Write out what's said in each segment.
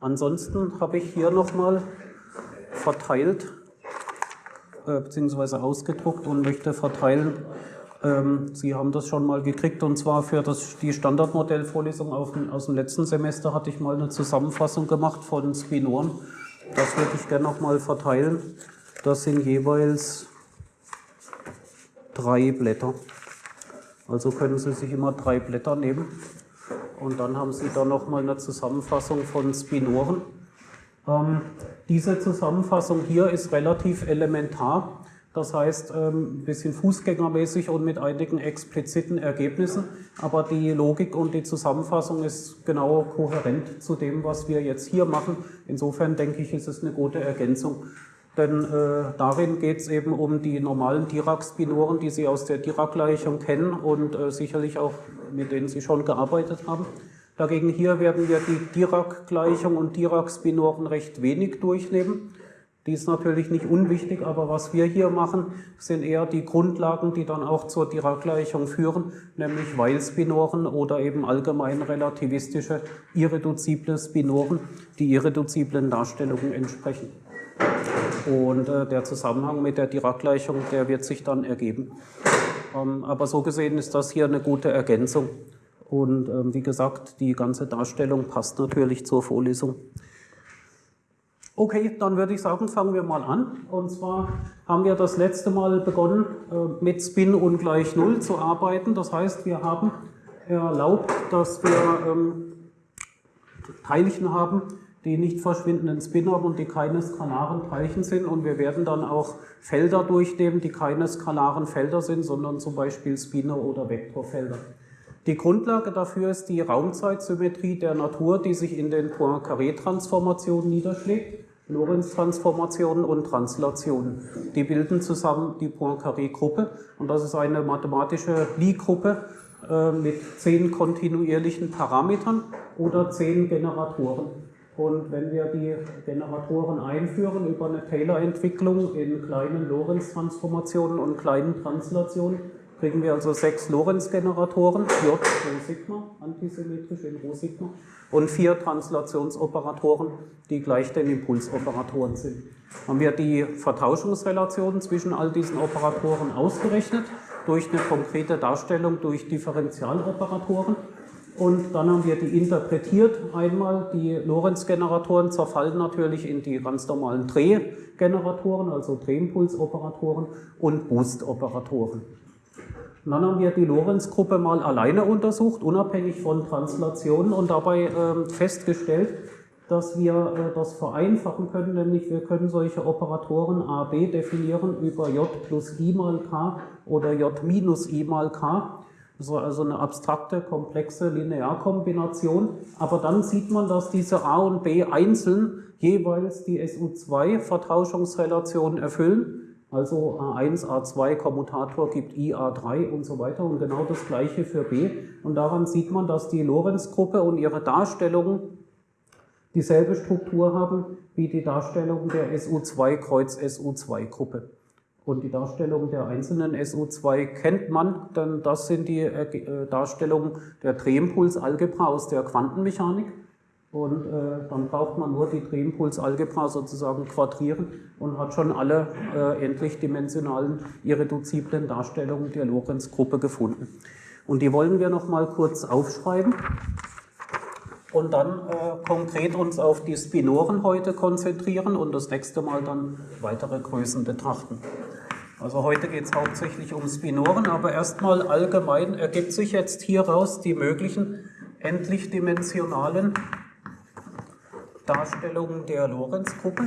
Ansonsten habe ich hier nochmal verteilt äh, bzw. ausgedruckt und möchte verteilen. Ähm, Sie haben das schon mal gekriegt und zwar für das, die Standardmodellvorlesung auf, aus dem letzten Semester hatte ich mal eine Zusammenfassung gemacht von Spinoren. Das würde ich gerne nochmal verteilen. Das sind jeweils drei Blätter. Also können Sie sich immer drei Blätter nehmen. Und dann haben Sie da nochmal eine Zusammenfassung von Spinoren. Ähm, diese Zusammenfassung hier ist relativ elementar. Das heißt, ähm, ein bisschen fußgängermäßig und mit einigen expliziten Ergebnissen. Aber die Logik und die Zusammenfassung ist genau kohärent zu dem, was wir jetzt hier machen. Insofern denke ich, ist es eine gute Ergänzung. Denn äh, darin geht es eben um die normalen Dirac-Spinoren, die Sie aus der Dirac-Gleichung kennen und äh, sicherlich auch mit denen Sie schon gearbeitet haben. Dagegen hier werden wir die Dirac-Gleichung und Dirac-Spinoren recht wenig durchnehmen. Die ist natürlich nicht unwichtig, aber was wir hier machen, sind eher die Grundlagen, die dann auch zur Dirac-Gleichung führen, nämlich Weil-Spinoren oder eben allgemein relativistische, irreduzible Spinoren, die irreduziblen Darstellungen entsprechen. Und äh, der Zusammenhang mit der Dirac-Gleichung, der wird sich dann ergeben. Ähm, aber so gesehen ist das hier eine gute Ergänzung. Und ähm, wie gesagt, die ganze Darstellung passt natürlich zur Vorlesung. Okay, dann würde ich sagen, fangen wir mal an. Und zwar haben wir das letzte Mal begonnen, äh, mit Spin ungleich Null zu arbeiten. Das heißt, wir haben erlaubt, dass wir ähm, Teilchen haben, die nicht verschwindenden Spin haben und die keine skalaren Teilchen sind. Und wir werden dann auch Felder durchnehmen, die keine skalaren Felder sind, sondern zum Beispiel Spinner- oder Vektorfelder. Die Grundlage dafür ist die Raumzeitsymmetrie der Natur, die sich in den Poincaré-Transformationen niederschlägt. Lorentz-Transformationen und Translationen. Die bilden zusammen die Poincaré-Gruppe und das ist eine mathematische Lie-Gruppe äh, mit zehn kontinuierlichen Parametern oder zehn Generatoren. Und wenn wir die Generatoren einführen über eine Taylor-Entwicklung in kleinen Lorentz-Transformationen und kleinen Translationen, kriegen wir also sechs Lorentz-Generatoren, J Rho Sigma, antisymmetrisch in Rho Sigma, und vier Translationsoperatoren, die gleich den Impulsoperatoren sind. Haben wir die Vertauschungsrelationen zwischen all diesen Operatoren ausgerechnet durch eine konkrete Darstellung durch Differentialoperatoren und dann haben wir die interpretiert. Einmal die Lorentz-Generatoren zerfallen natürlich in die ganz normalen Drehgeneratoren, also Drehimpulsoperatoren und Boost-Operatoren. Dann haben wir die Lorentz-Gruppe mal alleine untersucht, unabhängig von Translationen und dabei äh, festgestellt, dass wir äh, das vereinfachen können, nämlich wir können solche Operatoren A, B definieren über J plus I mal K oder J minus I mal K so also eine abstrakte, komplexe Linearkombination. Aber dann sieht man, dass diese A und B einzeln jeweils die SU2-Vertauschungsrelation erfüllen. Also A1, A2, Kommutator gibt I, A3 und so weiter. Und genau das gleiche für B. Und daran sieht man, dass die Lorentz-Gruppe und ihre Darstellungen dieselbe Struktur haben wie die Darstellung der SU2 Kreuz SU2-Gruppe. Und die Darstellung der einzelnen SU2 kennt man, denn das sind die äh, Darstellungen der Drehimpulsalgebra aus der Quantenmechanik. Und äh, dann braucht man nur die Drehimpulsalgebra sozusagen quadrieren und hat schon alle äh, endlichdimensionalen irreduziblen Darstellungen der Lorentz-Gruppe gefunden. Und die wollen wir noch mal kurz aufschreiben und dann äh, konkret uns auf die Spinoren heute konzentrieren und das nächste Mal dann weitere Größen betrachten. Also heute geht es hauptsächlich um Spinoren, aber erstmal allgemein ergibt sich jetzt hieraus die möglichen endlichdimensionalen Darstellungen der Lorentz-Gruppe.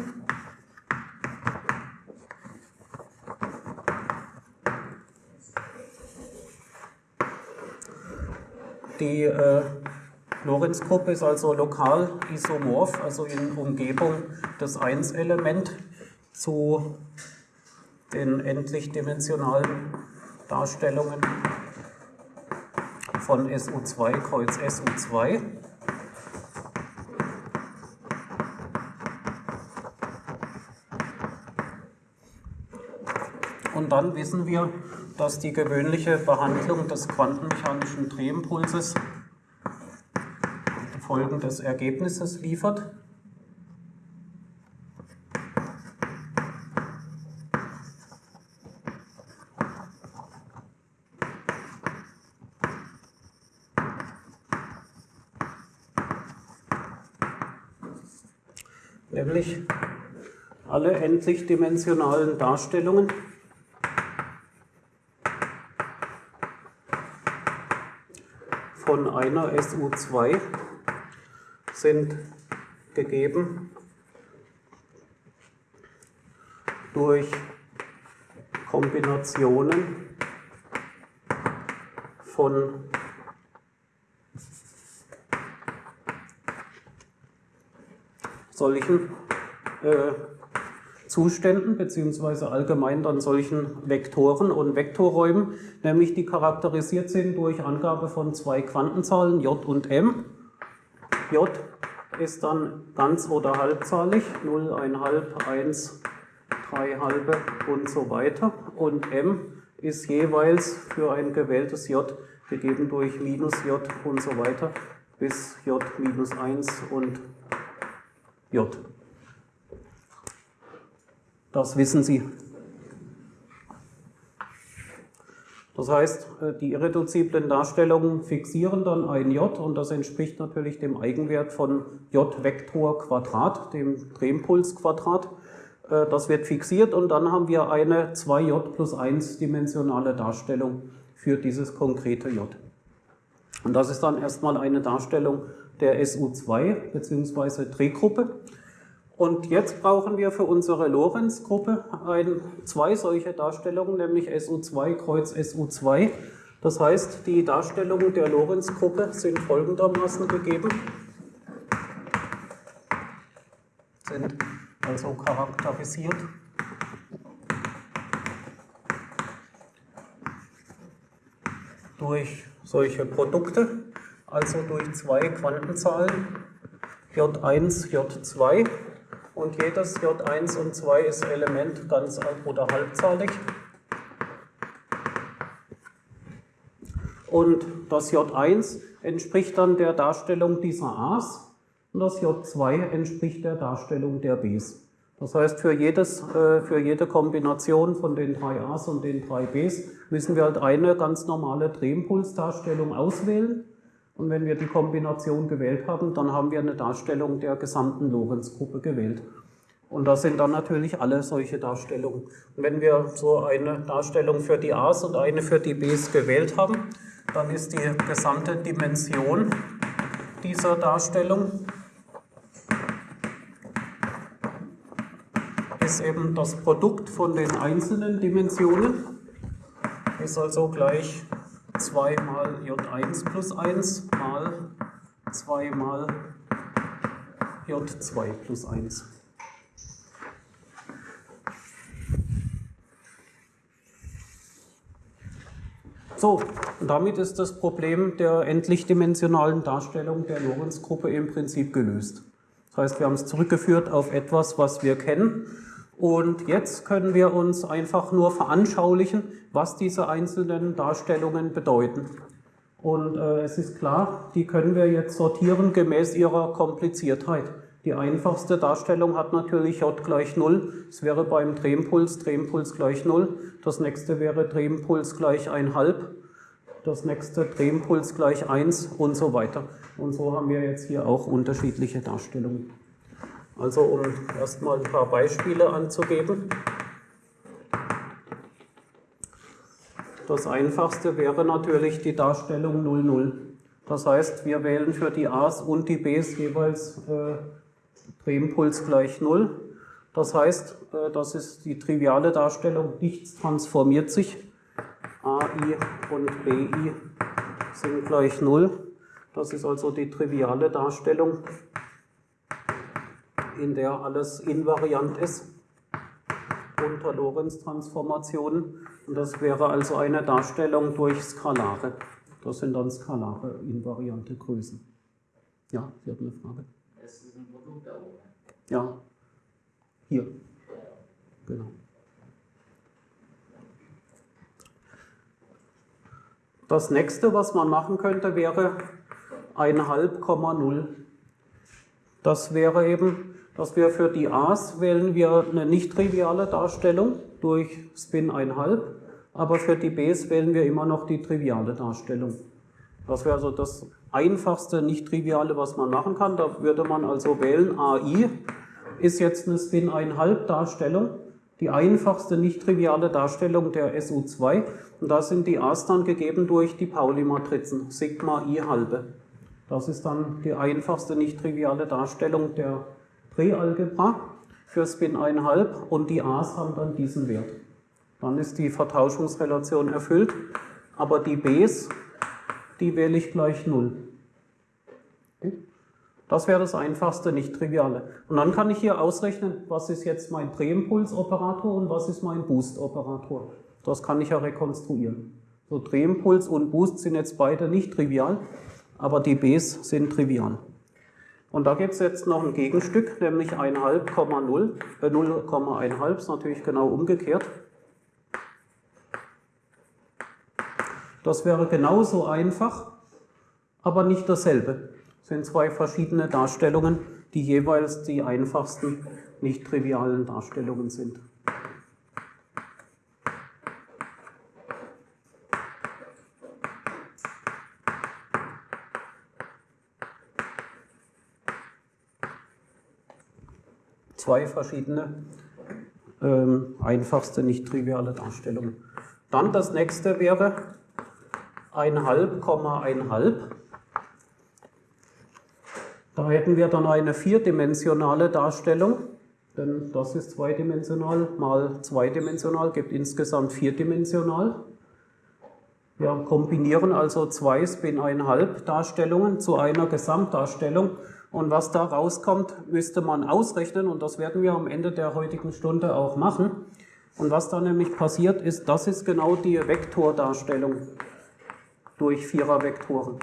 Die äh, Lorentz-Gruppe ist also lokal isomorph, also in Umgebung des 1-Element zu den endlichdimensionalen Darstellungen von SU2 Kreuz SU2. Und dann wissen wir, dass die gewöhnliche Behandlung des quantenmechanischen Drehimpulses folgendes Ergebnisses liefert. Nämlich alle endlich dimensionalen Darstellungen. Von einer SU2 sind gegeben durch Kombinationen von solchen äh, Zuständen beziehungsweise allgemein dann solchen Vektoren und Vektorräumen, nämlich die charakterisiert sind durch Angabe von zwei Quantenzahlen j und m. j ist dann ganz oder halbzahlig, 0, 1,5, 1, 3 halbe und so weiter. Und m ist jeweils für ein gewähltes j gegeben durch minus j und so weiter bis j minus 1 und j. Das wissen Sie. Das heißt, äh, die irreduziblen Darstellungen fixieren dann ein j und das entspricht natürlich dem Eigenwert von j Vektor Quadrat, dem Drehimpuls-Quadrat. Äh, das wird fixiert und dann haben wir eine 2j plus 1 dimensionale Darstellung für dieses konkrete j. Und das ist dann erstmal eine Darstellung der SU2 bzw. Drehgruppe. Und jetzt brauchen wir für unsere Lorenz-Gruppe zwei solche Darstellungen, nämlich SU2 kreuz SU2. Das heißt, die Darstellungen der Lorenz-Gruppe sind folgendermaßen gegeben. Sind also charakterisiert durch solche Produkte, also durch zwei Quantenzahlen J1, J2 und jedes J1 und 2 ist Element ganz oder halbzahlig. Und das J1 entspricht dann der Darstellung dieser A's und das J2 entspricht der Darstellung der B's. Das heißt, für, jedes, äh, für jede Kombination von den drei A's und den drei B's müssen wir halt eine ganz normale Drehimpulsdarstellung auswählen. Und wenn wir die Kombination gewählt haben, dann haben wir eine Darstellung der gesamten Lorenz-Gruppe gewählt. Und das sind dann natürlich alle solche Darstellungen. Und wenn wir so eine Darstellung für die A's und eine für die B's gewählt haben, dann ist die gesamte Dimension dieser Darstellung ist eben das Produkt von den einzelnen Dimensionen, ist also gleich 2 mal J1 plus 1 mal 2 mal J2 plus 1. So, damit ist das Problem der endlichdimensionalen Darstellung der Lorenz-Gruppe im Prinzip gelöst. Das heißt, wir haben es zurückgeführt auf etwas, was wir kennen und jetzt können wir uns einfach nur veranschaulichen, was diese einzelnen Darstellungen bedeuten. Und äh, es ist klar, die können wir jetzt sortieren gemäß ihrer Kompliziertheit. Die einfachste Darstellung hat natürlich J gleich 0. Es wäre beim Drehimpuls Drehimpuls gleich 0. Das nächste wäre Drehimpuls gleich 1,5. Das nächste Drehimpuls gleich 1 und so weiter. Und so haben wir jetzt hier auch unterschiedliche Darstellungen. Also um erstmal ein paar Beispiele anzugeben. Das einfachste wäre natürlich die Darstellung 00. Das heißt, wir wählen für die A's und die B's jeweils äh, Drehimpuls gleich 0. Das heißt, äh, das ist die triviale Darstellung, nichts transformiert sich. AI und BI sind gleich 0. Das ist also die triviale Darstellung in der alles invariant ist unter Lorentz-Transformationen. Und das wäre also eine Darstellung durch Skalare. Das sind dann skalare invariante Größen. Ja, Sie hatten eine Frage. Es ist ein Produkt da oben. Ja, hier. Genau. Das nächste, was man machen könnte, wäre 1,5,0. Das wäre eben dass wir für die A's wählen wir eine nicht triviale Darstellung durch Spin 1,5, aber für die B's wählen wir immer noch die triviale Darstellung. Das wäre also das einfachste nicht triviale, was man machen kann. Da würde man also wählen AI ist jetzt eine Spin-1,5 die einfachste nicht-triviale Darstellung der SU2. Und da sind die A's dann gegeben durch die Pauli-Matrizen, Sigma I halbe. Das ist dann die einfachste nicht-triviale Darstellung der Präalgebra für Spin 1,5 und die A's haben dann diesen Wert. Dann ist die Vertauschungsrelation erfüllt, aber die B's, die wähle ich gleich 0. Das wäre das einfachste, nicht triviale. Und dann kann ich hier ausrechnen, was ist jetzt mein Drehimpuls-Operator und was ist mein Boost-Operator. Das kann ich ja rekonstruieren. So Drehimpuls und Boost sind jetzt beide nicht trivial, aber die Bs sind trivial. Und da gibt es jetzt noch ein Gegenstück, nämlich 1,5,0, äh 0,1 ist natürlich genau umgekehrt. Das wäre genauso einfach, aber nicht dasselbe sind zwei verschiedene Darstellungen, die jeweils die einfachsten, nicht trivialen Darstellungen sind. Zwei verschiedene, ähm, einfachste, nicht triviale Darstellungen. Dann das nächste wäre 1,5, 1,5. Da hätten wir dann eine vierdimensionale Darstellung, denn das ist zweidimensional mal zweidimensional, gibt insgesamt vierdimensional. Wir kombinieren also zwei Spin-1,5 Darstellungen zu einer Gesamtdarstellung und was da rauskommt, müsste man ausrechnen und das werden wir am Ende der heutigen Stunde auch machen. Und was da nämlich passiert ist, das ist genau die Vektordarstellung durch Vierervektoren.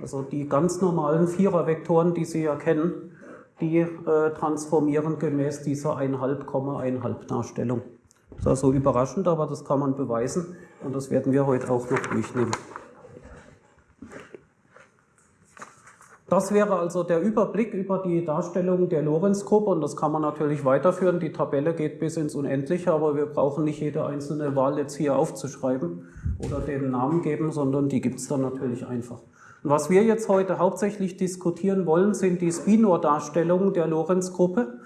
Also die ganz normalen Vierervektoren, die Sie ja kennen, die äh, transformieren gemäß dieser 1,5,1,5 Darstellung. Das ist also überraschend, aber das kann man beweisen und das werden wir heute auch noch durchnehmen. Das wäre also der Überblick über die Darstellung der Lorenz-Gruppe und das kann man natürlich weiterführen. Die Tabelle geht bis ins Unendliche, aber wir brauchen nicht jede einzelne Wahl jetzt hier aufzuschreiben oder den Namen geben, sondern die gibt es dann natürlich einfach. Und was wir jetzt heute hauptsächlich diskutieren wollen, sind die Spinor-Darstellungen der Lorenz-Gruppe,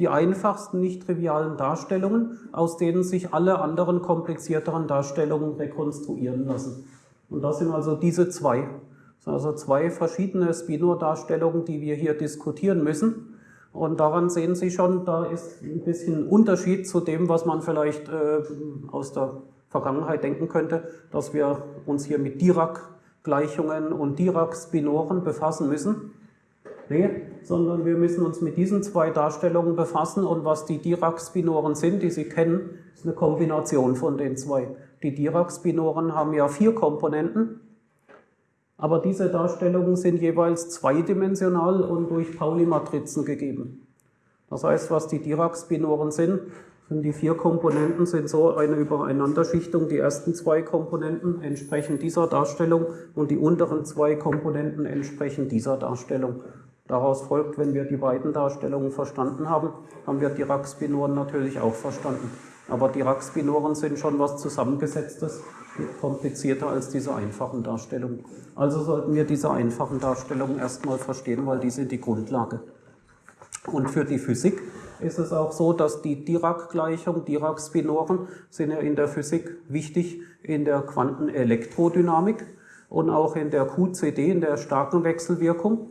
die einfachsten, nicht trivialen Darstellungen, aus denen sich alle anderen komplizierteren Darstellungen rekonstruieren lassen. Und das sind also diese zwei. Das sind also zwei verschiedene Spinor-Darstellungen, die wir hier diskutieren müssen. Und daran sehen Sie schon, da ist ein bisschen Unterschied zu dem, was man vielleicht äh, aus der Vergangenheit denken könnte, dass wir uns hier mit Dirac Gleichungen und Dirac-Spinoren befassen müssen. Nee, sondern wir müssen uns mit diesen zwei Darstellungen befassen und was die Dirac-Spinoren sind, die Sie kennen, ist eine Kombination von den zwei. Die Dirac-Spinoren haben ja vier Komponenten, aber diese Darstellungen sind jeweils zweidimensional und durch Pauli-Matrizen gegeben. Das heißt, was die Dirac-Spinoren sind, und die vier Komponenten sind so eine Übereinanderschichtung. Die ersten zwei Komponenten entsprechen dieser Darstellung und die unteren zwei Komponenten entsprechen dieser Darstellung. Daraus folgt, wenn wir die beiden Darstellungen verstanden haben, haben wir Dirac-Spinoren natürlich auch verstanden. Aber Dirac-Spinoren sind schon was Zusammengesetztes, komplizierter als diese einfachen Darstellungen. Also sollten wir diese einfachen Darstellungen erstmal verstehen, weil die sind die Grundlage. Und für die Physik ist es auch so, dass die Dirac-Gleichung, Dirac-Spinoren sind ja in der Physik wichtig in der Quantenelektrodynamik und auch in der QCD, in der starken Wechselwirkung,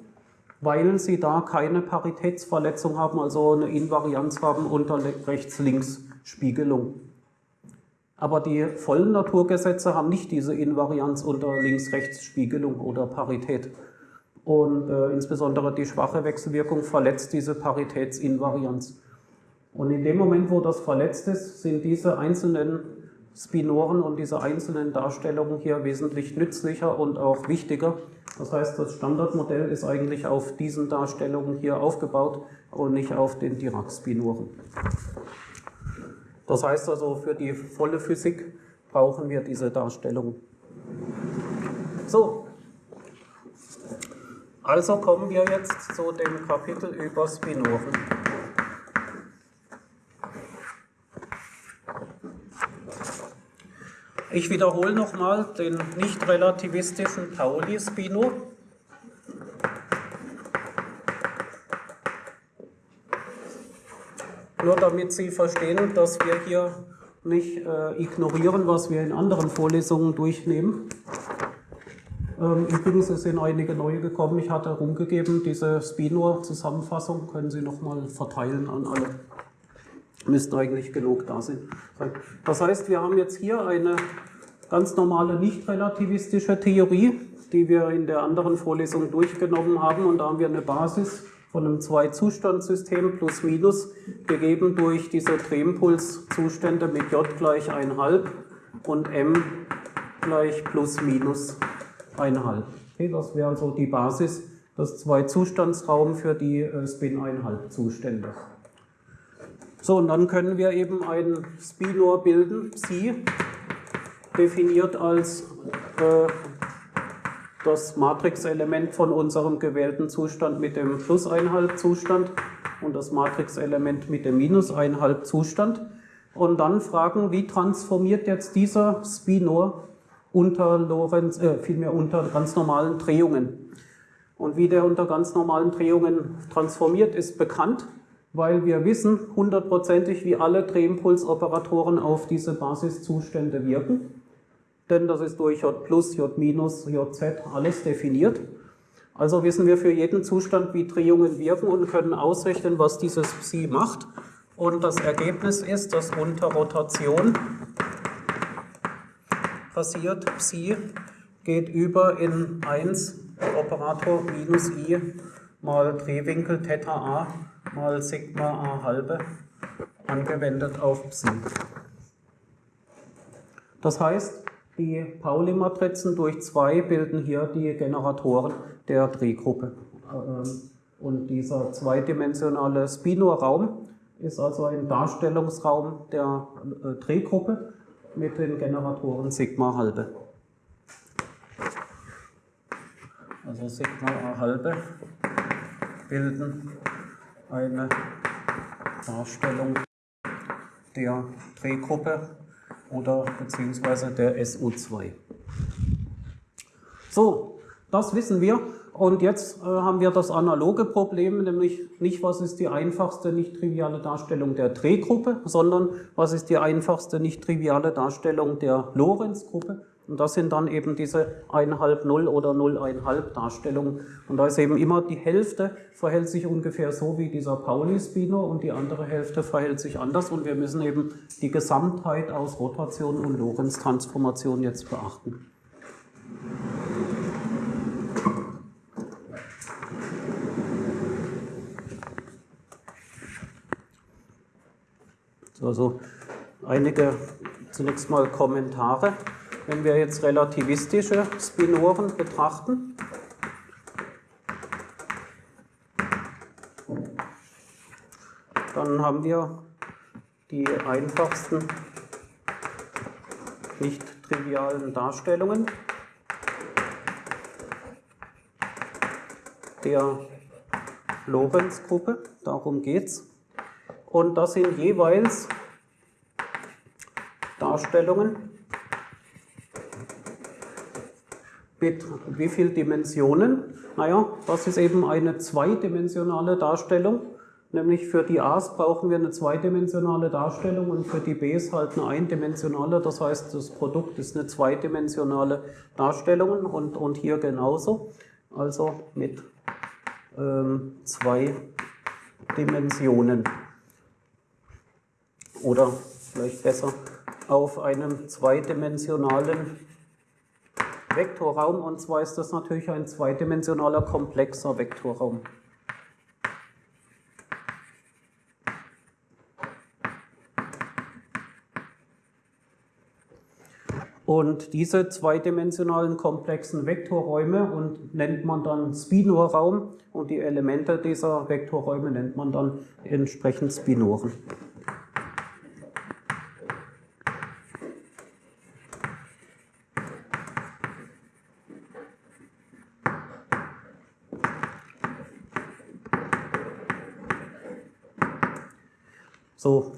weil sie da keine Paritätsverletzung haben, also eine Invarianz haben unter Rechts-Links-Spiegelung. Aber die vollen Naturgesetze haben nicht diese Invarianz unter Links-Rechts-Spiegelung oder Parität. Und äh, insbesondere die schwache Wechselwirkung verletzt diese Paritätsinvarianz. Und in dem Moment, wo das verletzt ist, sind diese einzelnen Spinoren und diese einzelnen Darstellungen hier wesentlich nützlicher und auch wichtiger. Das heißt, das Standardmodell ist eigentlich auf diesen Darstellungen hier aufgebaut und nicht auf den Dirac-Spinoren. Das heißt also, für die volle Physik brauchen wir diese Darstellung. So, also kommen wir jetzt zu dem Kapitel über Spinoren. Ich wiederhole nochmal den nicht relativistischen Pauli-Spino. Nur damit Sie verstehen, dass wir hier nicht äh, ignorieren, was wir in anderen Vorlesungen durchnehmen. Ähm, Übrigens sind einige neue gekommen. Ich hatte rumgegeben, diese Spino-Zusammenfassung können Sie nochmal verteilen an alle. Müssten eigentlich genug da sein. Das heißt, wir haben jetzt hier eine ganz normale nicht-relativistische Theorie, die wir in der anderen Vorlesung durchgenommen haben. Und da haben wir eine Basis von einem Zwei-Zustand-System plus minus gegeben durch diese Drehimpuls-Zustände mit j gleich 1,5 und m gleich plus minus 1,5. Okay, das wäre also die Basis, das Zwei-Zustandsraum für die äh, Spin-1,5-Zustände. So, und dann können wir eben ein Spinor bilden, Psi, definiert als äh, das Matrixelement von unserem gewählten Zustand mit dem plus 1,5 Zustand und das Matrixelement mit dem minus 1,5 Zustand. Und dann fragen, wie transformiert jetzt dieser Spinor unter Lorenz, äh, vielmehr unter ganz normalen Drehungen. Und wie der unter ganz normalen Drehungen transformiert, ist bekannt, weil wir wissen hundertprozentig, wie alle Drehimpulsoperatoren auf diese Basiszustände wirken denn das ist durch J plus, J minus, Jz alles definiert. Also wissen wir für jeden Zustand, wie Drehungen wirken und können ausrechnen, was dieses Psi macht. Und das Ergebnis ist, dass unter Rotation passiert, Psi geht über in 1 Operator minus i mal Drehwinkel Theta a mal Sigma a halbe angewendet auf Psi. Das heißt, die Pauli-Matrizen durch zwei bilden hier die Generatoren der Drehgruppe. Ähm, und dieser zweidimensionale Spinor-Raum ist also ein Darstellungsraum der äh, Drehgruppe mit den Generatoren Sigma halbe. Also Sigma halbe bilden eine Darstellung der Drehgruppe oder beziehungsweise der SO2. So, das wissen wir. Und jetzt äh, haben wir das analoge Problem, nämlich nicht, was ist die einfachste nicht triviale Darstellung der Drehgruppe, sondern was ist die einfachste nicht triviale Darstellung der Lorentz-Gruppe. Und das sind dann eben diese 1,5 0 oder 0,5 Darstellungen. Und da ist eben immer die Hälfte verhält sich ungefähr so wie dieser Pauli-Spino und die andere Hälfte verhält sich anders. Und wir müssen eben die Gesamtheit aus Rotation und Lorentz-Transformation jetzt beachten. Also einige zunächst mal Kommentare. Wenn wir jetzt relativistische Spinoren betrachten, dann haben wir die einfachsten nicht trivialen Darstellungen der Lorentz-Gruppe, darum geht es. Und das sind jeweils Darstellungen mit wie vielen Dimensionen? Naja, das ist eben eine zweidimensionale Darstellung. Nämlich für die A's brauchen wir eine zweidimensionale Darstellung und für die B's halt eine eindimensionale. Das heißt, das Produkt ist eine zweidimensionale Darstellung und, und hier genauso. Also mit ähm, zwei Dimensionen. Oder vielleicht besser auf einem zweidimensionalen Vektorraum und zwar ist das natürlich ein zweidimensionaler komplexer Vektorraum. Und diese zweidimensionalen komplexen Vektorräume und nennt man dann Spinor-Raum und die Elemente dieser Vektorräume nennt man dann entsprechend Spinoren. So,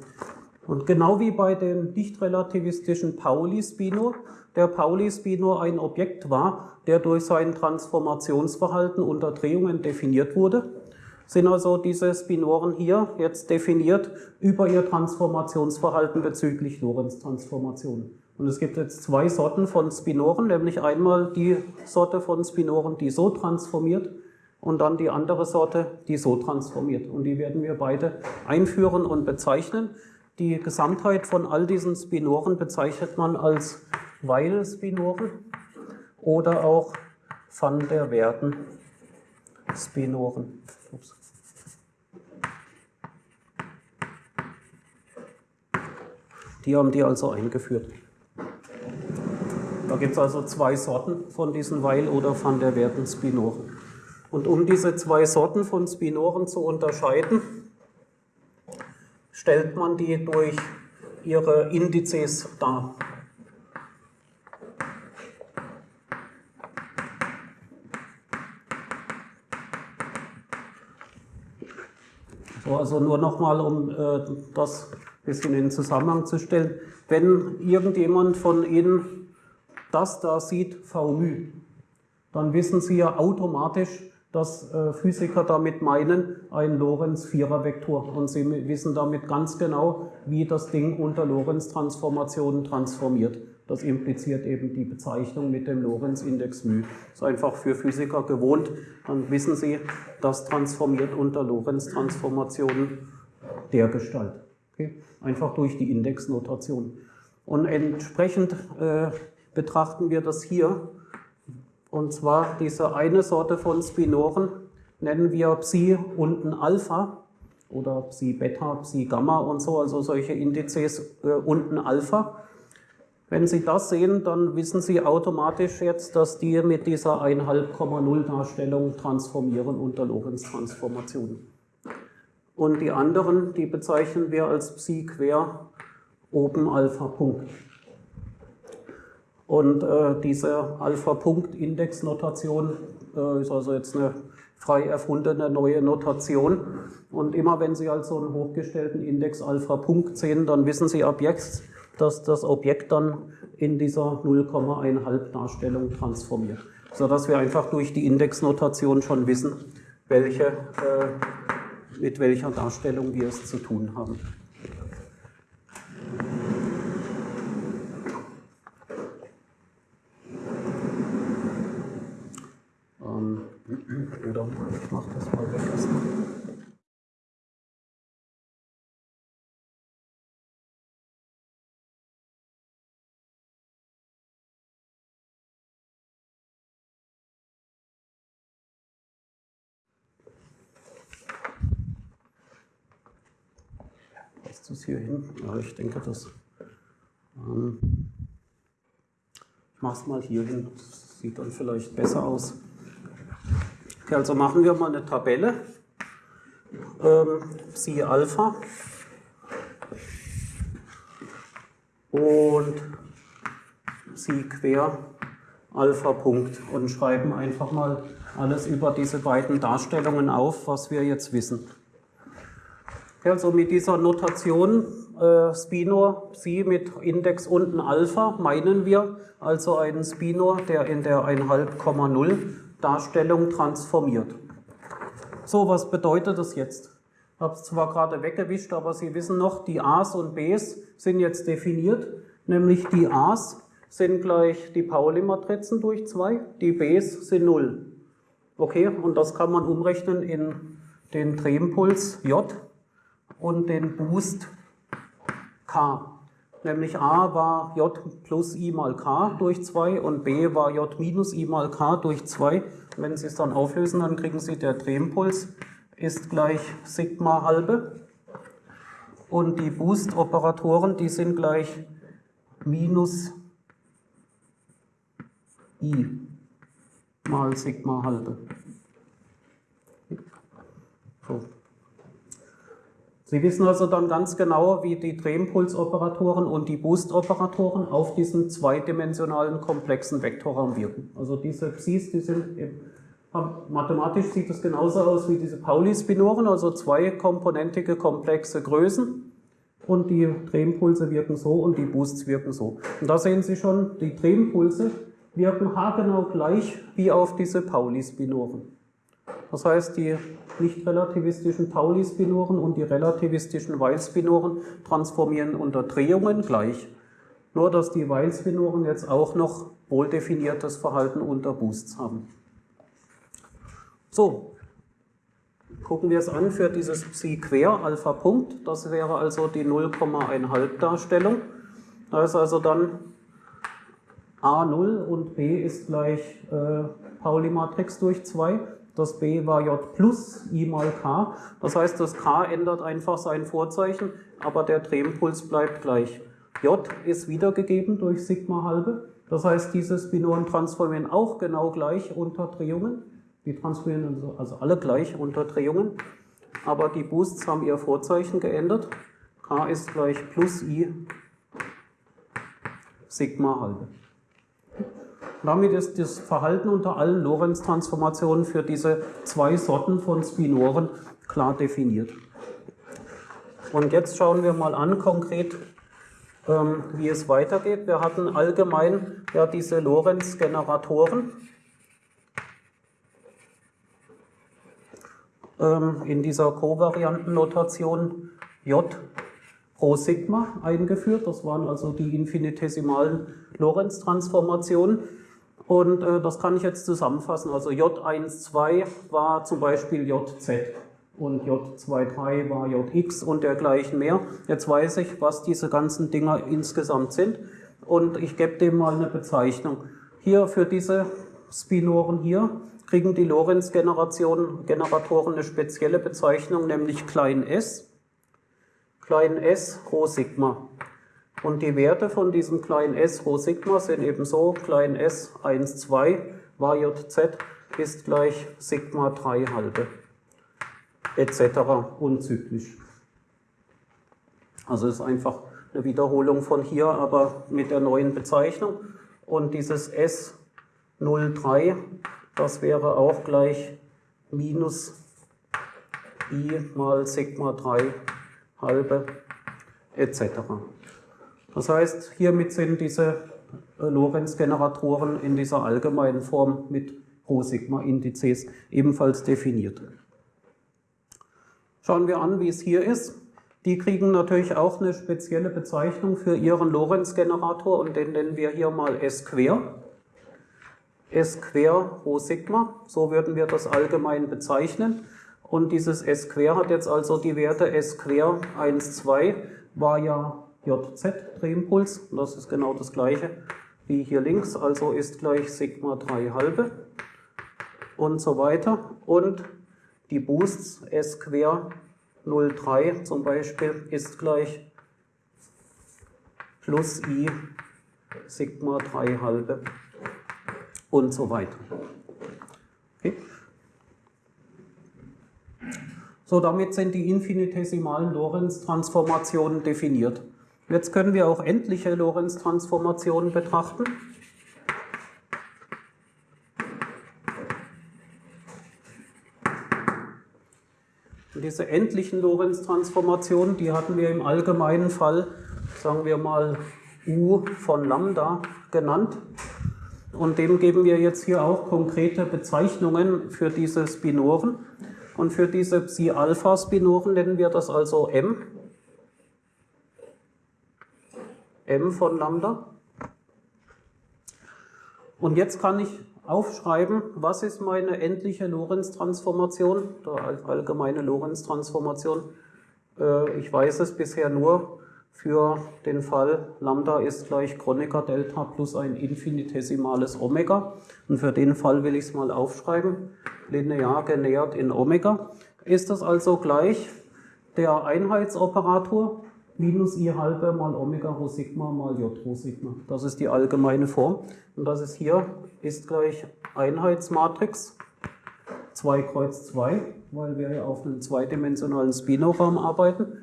und genau wie bei dem nicht-relativistischen Pauli-Spinor, der Pauli-Spinor ein Objekt war, der durch sein Transformationsverhalten unter Drehungen definiert wurde, sind also diese Spinoren hier jetzt definiert über ihr Transformationsverhalten bezüglich Lorentz-Transformationen. Und es gibt jetzt zwei Sorten von Spinoren, nämlich einmal die Sorte von Spinoren, die so transformiert und dann die andere Sorte, die so transformiert. Und die werden wir beide einführen und bezeichnen. Die Gesamtheit von all diesen Spinoren bezeichnet man als Weil-Spinoren oder auch Van der Werden-Spinoren. Die haben die also eingeführt. Da gibt es also zwei Sorten von diesen Weil- oder Van der Werden-Spinoren. Und um diese zwei Sorten von Spinoren zu unterscheiden, stellt man die durch ihre Indizes dar. So, also nur nochmal, um äh, das ein bisschen in Zusammenhang zu stellen. Wenn irgendjemand von Ihnen das da sieht, V dann wissen Sie ja automatisch, dass äh, Physiker damit meinen, ein Lorentz-Vierer-Vektor. Und sie wissen damit ganz genau, wie das Ding unter Lorentz-Transformationen transformiert. Das impliziert eben die Bezeichnung mit dem Lorentz-Index μ. Ist einfach für Physiker gewohnt. Dann wissen sie, das transformiert unter Lorentz-Transformationen der Gestalt. Okay? Einfach durch die Indexnotation. Und entsprechend äh, betrachten wir das hier und zwar diese eine Sorte von Spinoren nennen wir Psi unten Alpha oder Psi Beta, Psi Gamma und so, also solche Indizes äh, unten Alpha. Wenn Sie das sehen, dann wissen Sie automatisch jetzt, dass die mit dieser 1,5,0 Darstellung transformieren unter Lorentz-Transformationen. Und die anderen, die bezeichnen wir als Psi quer oben Alpha Punkt. Und äh, diese Alpha-Punkt-Index-Notation äh, ist also jetzt eine frei erfundene neue Notation. Und immer wenn Sie also einen hochgestellten Index Alpha-Punkt sehen, dann wissen Sie ab jetzt, dass das Objekt dann in dieser 0,1 Darstellung transformiert. Sodass wir einfach durch die Indexnotation schon wissen, welche, äh, mit welcher Darstellung wir es zu tun haben. Oder ich mache das mal weg erstmal. Passt das hier hin? Ja, ich denke, das. Ähm, ich mache es mal hier hin. Sieht dann vielleicht besser aus. Okay, also machen wir mal eine Tabelle. Ähm, Psi Alpha und Psi quer Alpha Punkt und schreiben einfach mal alles über diese beiden Darstellungen auf, was wir jetzt wissen. Okay, also mit dieser Notation äh, Spinor Psi mit Index unten Alpha meinen wir also einen Spinor, der in der 1,5,0 Darstellung transformiert. So, was bedeutet das jetzt? Ich habe es zwar gerade weggewischt, aber Sie wissen noch, die A's und B's sind jetzt definiert, nämlich die A's sind gleich die Pauli-Matrizen durch 2, die B's sind 0. Okay, und das kann man umrechnen in den Drehimpuls J und den Boost K. Nämlich A war J plus I mal K durch 2 und B war J minus I mal K durch 2. Wenn Sie es dann auflösen, dann kriegen Sie, der Drehimpuls ist gleich Sigma halbe. Und die Boost-Operatoren, die sind gleich minus I mal Sigma halbe. So. Sie wissen also dann ganz genau, wie die Drehimpulsoperatoren und die Boost-Operatoren auf diesen zweidimensionalen komplexen Vektorraum wirken. Also diese Psis, die sind mathematisch sieht das genauso aus wie diese Pauli-Spinoren, also zweikomponentige komplexe Größen. Und die Drehimpulse wirken so und die Boosts wirken so. Und da sehen Sie schon, die Drehimpulse wirken haargenau gleich wie auf diese Pauli-Spinoren. Das heißt, die nicht relativistischen Pauli-Spinoren und die relativistischen Weil-Spinoren transformieren unter Drehungen gleich. Nur, dass die Weil-Spinoren jetzt auch noch wohldefiniertes Verhalten unter Boosts haben. So, gucken wir es an für dieses Psi quer Alpha Punkt. Das wäre also die 0,1 Darstellung. Da ist also dann A0 und B ist gleich äh, Pauli-Matrix durch 2. Das B war J plus I mal K. Das heißt, das K ändert einfach sein Vorzeichen, aber der Drehimpuls bleibt gleich. J ist wiedergegeben durch Sigma halbe. Das heißt, diese Spinoren transformieren auch genau gleich unter Drehungen. Die transformieren also, also alle gleich unter Drehungen. Aber die Boosts haben ihr Vorzeichen geändert. K ist gleich plus I Sigma halbe. Damit ist das Verhalten unter allen Lorentz-Transformationen für diese zwei Sorten von Spinoren klar definiert. Und jetzt schauen wir mal an konkret, ähm, wie es weitergeht. Wir hatten allgemein ja diese Lorentz-Generatoren ähm, in dieser Kovariantennotation J pro Sigma eingeführt. Das waren also die infinitesimalen Lorentz-Transformationen. Und äh, das kann ich jetzt zusammenfassen. Also J12 war zum Beispiel JZ und J23 war Jx und dergleichen mehr. Jetzt weiß ich, was diese ganzen Dinger insgesamt sind und ich gebe dem mal eine Bezeichnung. Hier für diese Spinoren hier kriegen die Lorentz-Generatoren eine spezielle Bezeichnung, nämlich klein s, klein s Rho Sigma. Und die Werte von diesem kleinen s Rho Sigma sind eben so, klein s 1, 2 war jz ist gleich Sigma 3 halbe etc. unzyklisch. Also ist einfach eine Wiederholung von hier, aber mit der neuen Bezeichnung. Und dieses S03, das wäre auch gleich minus i mal Sigma 3 halbe etc. Das heißt, hiermit sind diese äh, Lorentz-Generatoren in dieser allgemeinen Form mit Rho-Sigma-Indizes ebenfalls definiert. Schauen wir an, wie es hier ist. Die kriegen natürlich auch eine spezielle Bezeichnung für ihren Lorentz-Generator und den nennen wir hier mal S quer. S quer Rho Sigma, so würden wir das allgemein bezeichnen. Und dieses S quer hat jetzt also die Werte S quer 1, 2 war ja JZ Drehimpuls, das ist genau das gleiche wie hier links, also ist gleich Sigma 3 halbe und so weiter. Und die Boosts S quer 0,3 zum Beispiel ist gleich plus I Sigma 3 halbe und so weiter. Okay. So, damit sind die infinitesimalen Lorentz-Transformationen definiert. Jetzt können wir auch endliche Lorentz-Transformationen betrachten. Und diese endlichen Lorentz-Transformationen, die hatten wir im allgemeinen Fall, sagen wir mal, U von Lambda genannt. Und dem geben wir jetzt hier auch konkrete Bezeichnungen für diese Spinoren. Und für diese Psi-Alpha-Spinoren nennen wir das also M m von Lambda. Und jetzt kann ich aufschreiben, was ist meine endliche Lorentz-Transformation, allgemeine Lorentz-Transformation. Äh, ich weiß es bisher nur für den Fall, Lambda ist gleich Kronecker Delta plus ein infinitesimales Omega. Und für den Fall will ich es mal aufschreiben, linear genähert in Omega. Ist das also gleich der Einheitsoperator minus i halbe mal Omega rho Sigma mal J rho Sigma. Das ist die allgemeine Form. Und das ist hier, ist gleich Einheitsmatrix 2 Kreuz 2, weil wir ja auf einem zweidimensionalen Spinoraum arbeiten,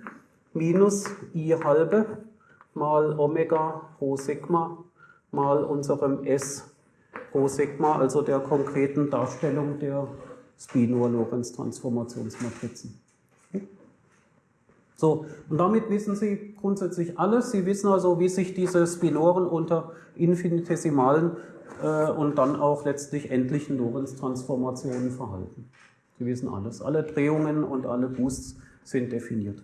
minus i halbe mal Omega rho Sigma mal unserem S rho Sigma, also der konkreten Darstellung der Spinor-Lorentz-Transformationsmatrizen. So, und damit wissen Sie grundsätzlich alles. Sie wissen also, wie sich diese Spinoren unter infinitesimalen äh, und dann auch letztlich endlichen Lorentz-Transformationen verhalten. Sie wissen alles. Alle Drehungen und alle Boosts sind definiert.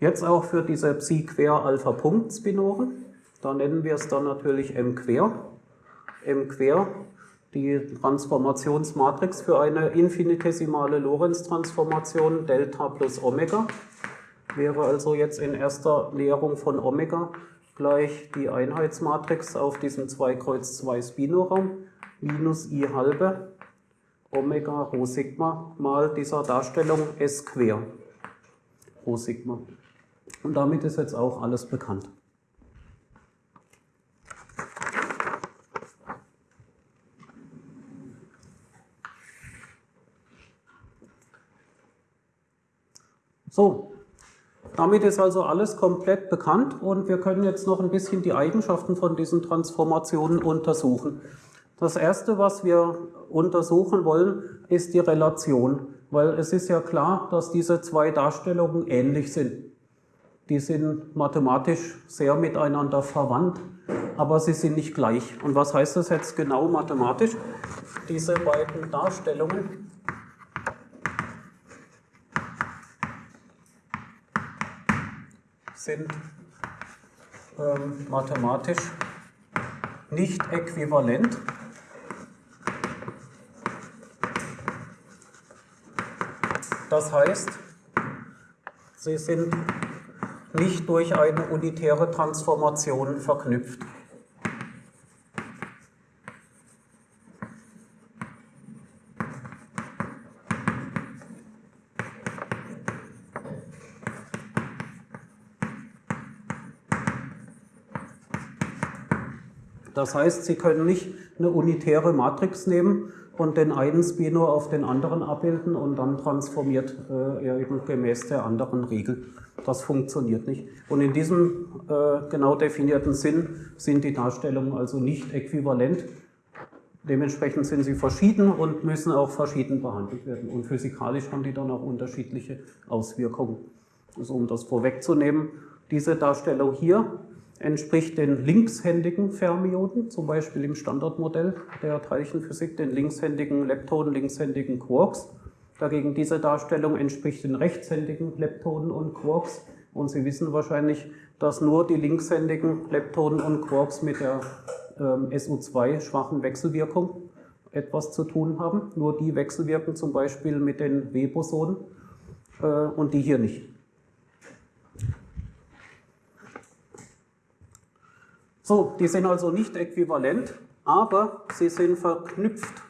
Jetzt auch für diese Psi-Quer-Alpha-Punkt-Spinoren. Da nennen wir es dann natürlich M-Quer. M-Quer, die Transformationsmatrix für eine infinitesimale Lorentz-Transformation Delta plus Omega. Wäre also jetzt in erster Näherung von Omega gleich die Einheitsmatrix auf diesem 2 Kreuz 2 Spinoraum minus i halbe Omega Rho Sigma mal dieser Darstellung S quer Rho Sigma. Und damit ist jetzt auch alles bekannt. So, damit ist also alles komplett bekannt und wir können jetzt noch ein bisschen die Eigenschaften von diesen Transformationen untersuchen. Das erste, was wir untersuchen wollen, ist die Relation, weil es ist ja klar, dass diese zwei Darstellungen ähnlich sind. Die sind mathematisch sehr miteinander verwandt, aber sie sind nicht gleich. Und was heißt das jetzt genau mathematisch? Diese beiden Darstellungen sind ähm, mathematisch nicht äquivalent. Das heißt, sie sind nicht durch eine unitäre Transformation verknüpft. Das heißt, Sie können nicht eine unitäre Matrix nehmen und den einen Spinor auf den anderen abbilden und dann transformiert äh, er eben gemäß der anderen Regel. Das funktioniert nicht. Und in diesem äh, genau definierten Sinn sind die Darstellungen also nicht äquivalent. Dementsprechend sind sie verschieden und müssen auch verschieden behandelt werden. Und physikalisch haben die dann auch unterschiedliche Auswirkungen. Also um das vorwegzunehmen, diese Darstellung hier entspricht den linkshändigen Fermionen, zum Beispiel im Standardmodell der Teilchenphysik, den linkshändigen Leptonen, linkshändigen Quarks. Dagegen diese Darstellung entspricht den rechtshändigen Leptonen und Quarks. Und Sie wissen wahrscheinlich, dass nur die linkshändigen Leptonen und Quarks mit der ähm, SU2-schwachen Wechselwirkung etwas zu tun haben. Nur die wechselwirken zum Beispiel mit den W-Bosonen äh, und die hier nicht. So, die sind also nicht äquivalent, aber sie sind verknüpft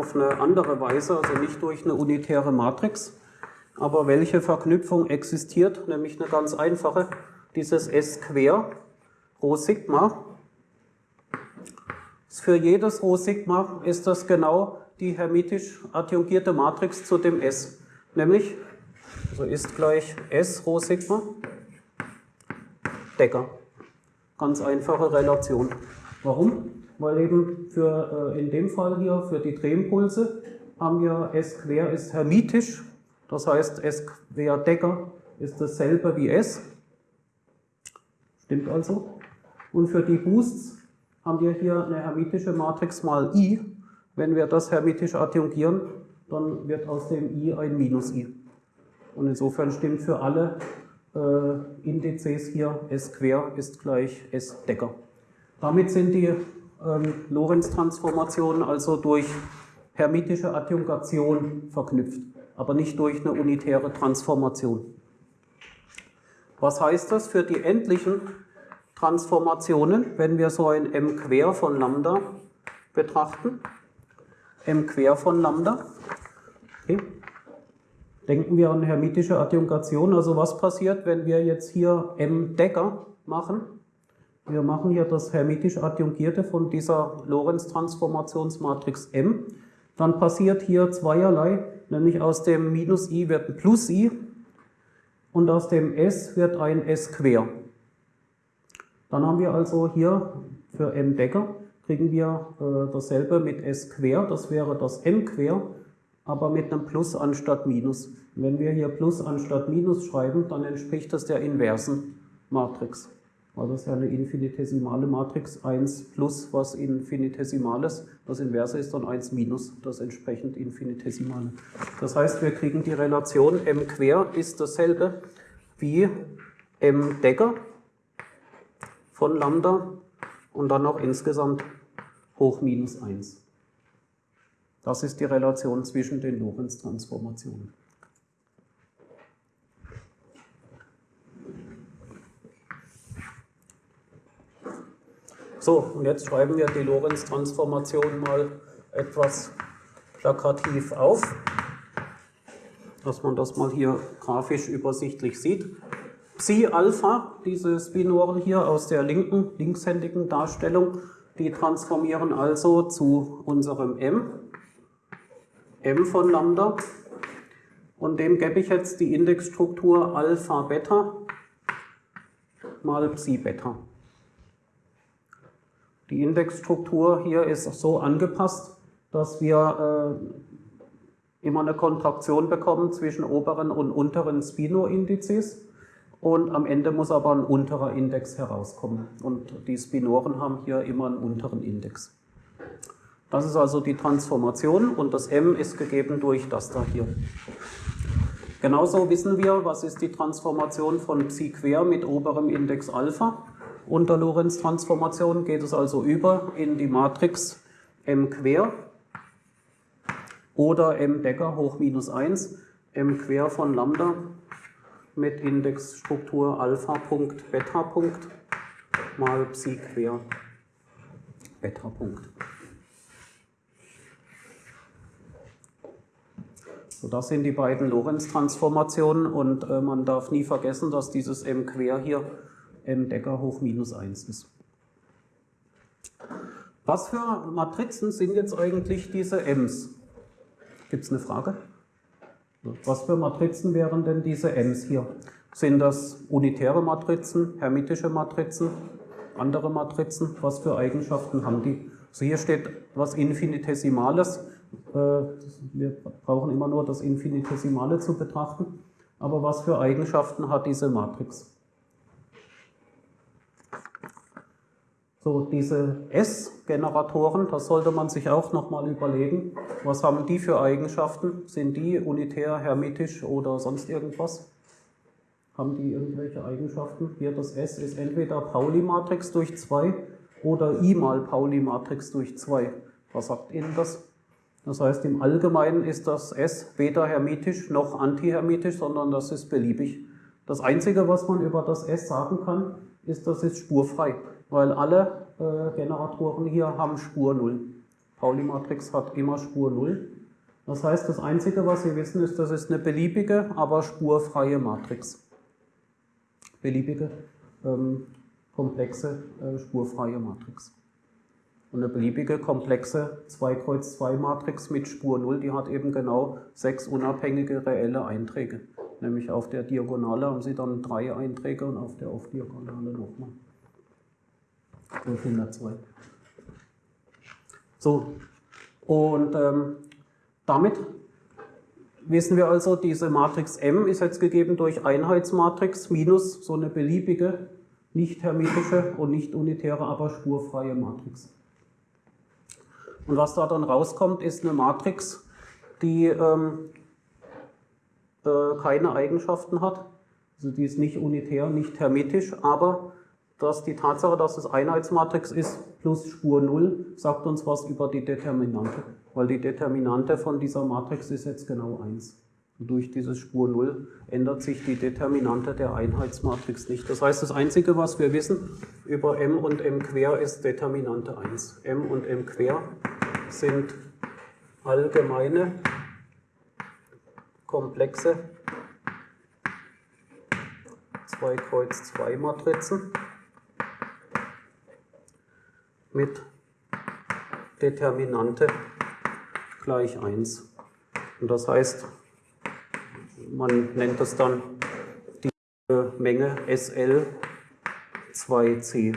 auf eine andere Weise, also nicht durch eine unitäre Matrix. Aber welche Verknüpfung existiert? Nämlich eine ganz einfache, dieses S quer, Rho Sigma. Für jedes Rho Sigma ist das genau die hermitisch adjungierte Matrix zu dem S. Nämlich, so ist gleich S Rho Sigma Decker. Ganz einfache Relation. Warum? Weil eben für, äh, in dem Fall hier für die Drehimpulse haben wir S quer ist hermitisch, das heißt S quer Decker ist dasselbe wie S. Stimmt also. Und für die Boosts haben wir hier eine hermitische Matrix mal I. Wenn wir das hermitisch adjungieren, dann wird aus dem I ein Minus I. Und insofern stimmt für alle äh, Indizes hier S quer ist gleich S Decker. Damit sind die ähm, Lorentz-Transformationen also durch hermitische Adjungation verknüpft, aber nicht durch eine unitäre Transformation. Was heißt das für die endlichen Transformationen, wenn wir so ein m quer von Lambda betrachten? m quer von Lambda. Okay. Denken wir an hermitische Adjunkation. Also was passiert, wenn wir jetzt hier M Decker machen? Wir machen hier das hermitisch adjungierte von dieser Lorentz-Transformationsmatrix M. Dann passiert hier zweierlei, nämlich aus dem Minus i wird ein Plus i und aus dem S wird ein S quer. Dann haben wir also hier für M Decker kriegen wir äh, dasselbe mit S quer, das wäre das M quer aber mit einem Plus anstatt Minus. Wenn wir hier Plus anstatt Minus schreiben, dann entspricht das der inversen Matrix. Weil das ja eine infinitesimale Matrix 1 plus was Infinitesimales. Das Inverse ist dann 1 minus das entsprechend Infinitesimale. Das heißt, wir kriegen die Relation m quer ist dasselbe wie m Decker von Lambda und dann noch insgesamt hoch minus 1. Das ist die Relation zwischen den Lorentz-Transformationen. So, und jetzt schreiben wir die Lorentz-Transformation mal etwas plakativ auf, dass man das mal hier grafisch übersichtlich sieht. Psi Alpha, diese Spinoren hier aus der linken, linkshändigen Darstellung, die transformieren also zu unserem m, m von Lambda, und dem gebe ich jetzt die Indexstruktur Alpha Beta mal Psi Beta. Die Indexstruktur hier ist so angepasst, dass wir äh, immer eine Kontraktion bekommen zwischen oberen und unteren Spino-Indizes und am Ende muss aber ein unterer Index herauskommen und die Spinoren haben hier immer einen unteren Index. Das ist also die Transformation und das m ist gegeben durch das da hier. Genauso wissen wir, was ist die Transformation von Psi quer mit oberem Index Alpha. Unter Lorentz-Transformation geht es also über in die Matrix m quer oder m Decker hoch minus 1, m quer von Lambda mit Indexstruktur Alpha Punkt Beta Punkt mal Psi quer Beta Punkt. So, das sind die beiden Lorentz-Transformationen und äh, man darf nie vergessen, dass dieses m quer hier m Decker hoch minus 1 ist. Was für Matrizen sind jetzt eigentlich diese M's? Gibt es eine Frage? Was für Matrizen wären denn diese M's hier? Sind das unitäre Matrizen, hermitische Matrizen, andere Matrizen? Was für Eigenschaften haben die? Also hier steht was Infinitesimales. Äh, wir brauchen immer nur das Infinitesimale zu betrachten. Aber was für Eigenschaften hat diese Matrix? So, diese S-Generatoren, das sollte man sich auch nochmal überlegen. Was haben die für Eigenschaften? Sind die unitär, hermitisch oder sonst irgendwas? Haben die irgendwelche Eigenschaften? Hier das S ist entweder Pauli-Matrix durch 2 oder I mal Pauli-Matrix durch 2. Was sagt Ihnen das? Das heißt, im Allgemeinen ist das S weder hermitisch noch antihermitisch, sondern das ist beliebig. Das Einzige, was man über das S sagen kann, ist, das ist spurfrei weil alle äh, Generatoren hier haben Spur 0. Pauli-Matrix hat immer Spur 0. Das heißt, das Einzige, was Sie wissen, ist, das ist eine beliebige, aber spurfreie Matrix. Beliebige, ähm, komplexe, äh, spurfreie Matrix. Und eine beliebige, komplexe 2-Kreuz-2-Matrix mit Spur 0, die hat eben genau sechs unabhängige reelle Einträge. Nämlich auf der Diagonale haben Sie dann drei Einträge und auf der Auf-Diagonale nochmal. 502. So, und ähm, damit wissen wir also, diese Matrix M ist jetzt gegeben durch Einheitsmatrix minus so eine beliebige, nicht hermetische und nicht unitäre, aber spurfreie Matrix. Und was da dann rauskommt, ist eine Matrix, die ähm, äh, keine Eigenschaften hat. Also die ist nicht unitär, nicht hermetisch, aber dass die Tatsache, dass es Einheitsmatrix ist, plus Spur 0, sagt uns was über die Determinante. Weil die Determinante von dieser Matrix ist jetzt genau 1. Und durch dieses Spur 0 ändert sich die Determinante der Einheitsmatrix nicht. Das heißt, das Einzige, was wir wissen über M und M quer, ist Determinante 1. M und M quer sind allgemeine, komplexe 2 Kreuz 2 Matrizen mit Determinante gleich 1. Und das heißt, man nennt es dann die Menge SL2C.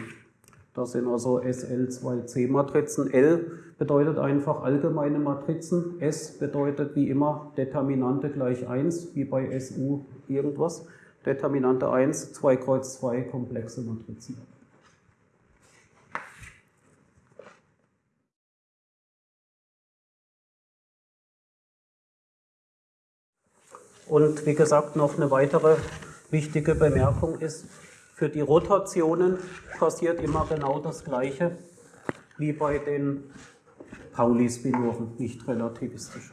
Das sind also SL2C-Matrizen. L bedeutet einfach allgemeine Matrizen. S bedeutet wie immer Determinante gleich 1, wie bei SU irgendwas. Determinante 1, 2 Kreuz 2, komplexe Matrizen. Und wie gesagt, noch eine weitere wichtige Bemerkung ist, für die Rotationen passiert immer genau das Gleiche wie bei den Pauli-Spinoren, nicht relativistisch.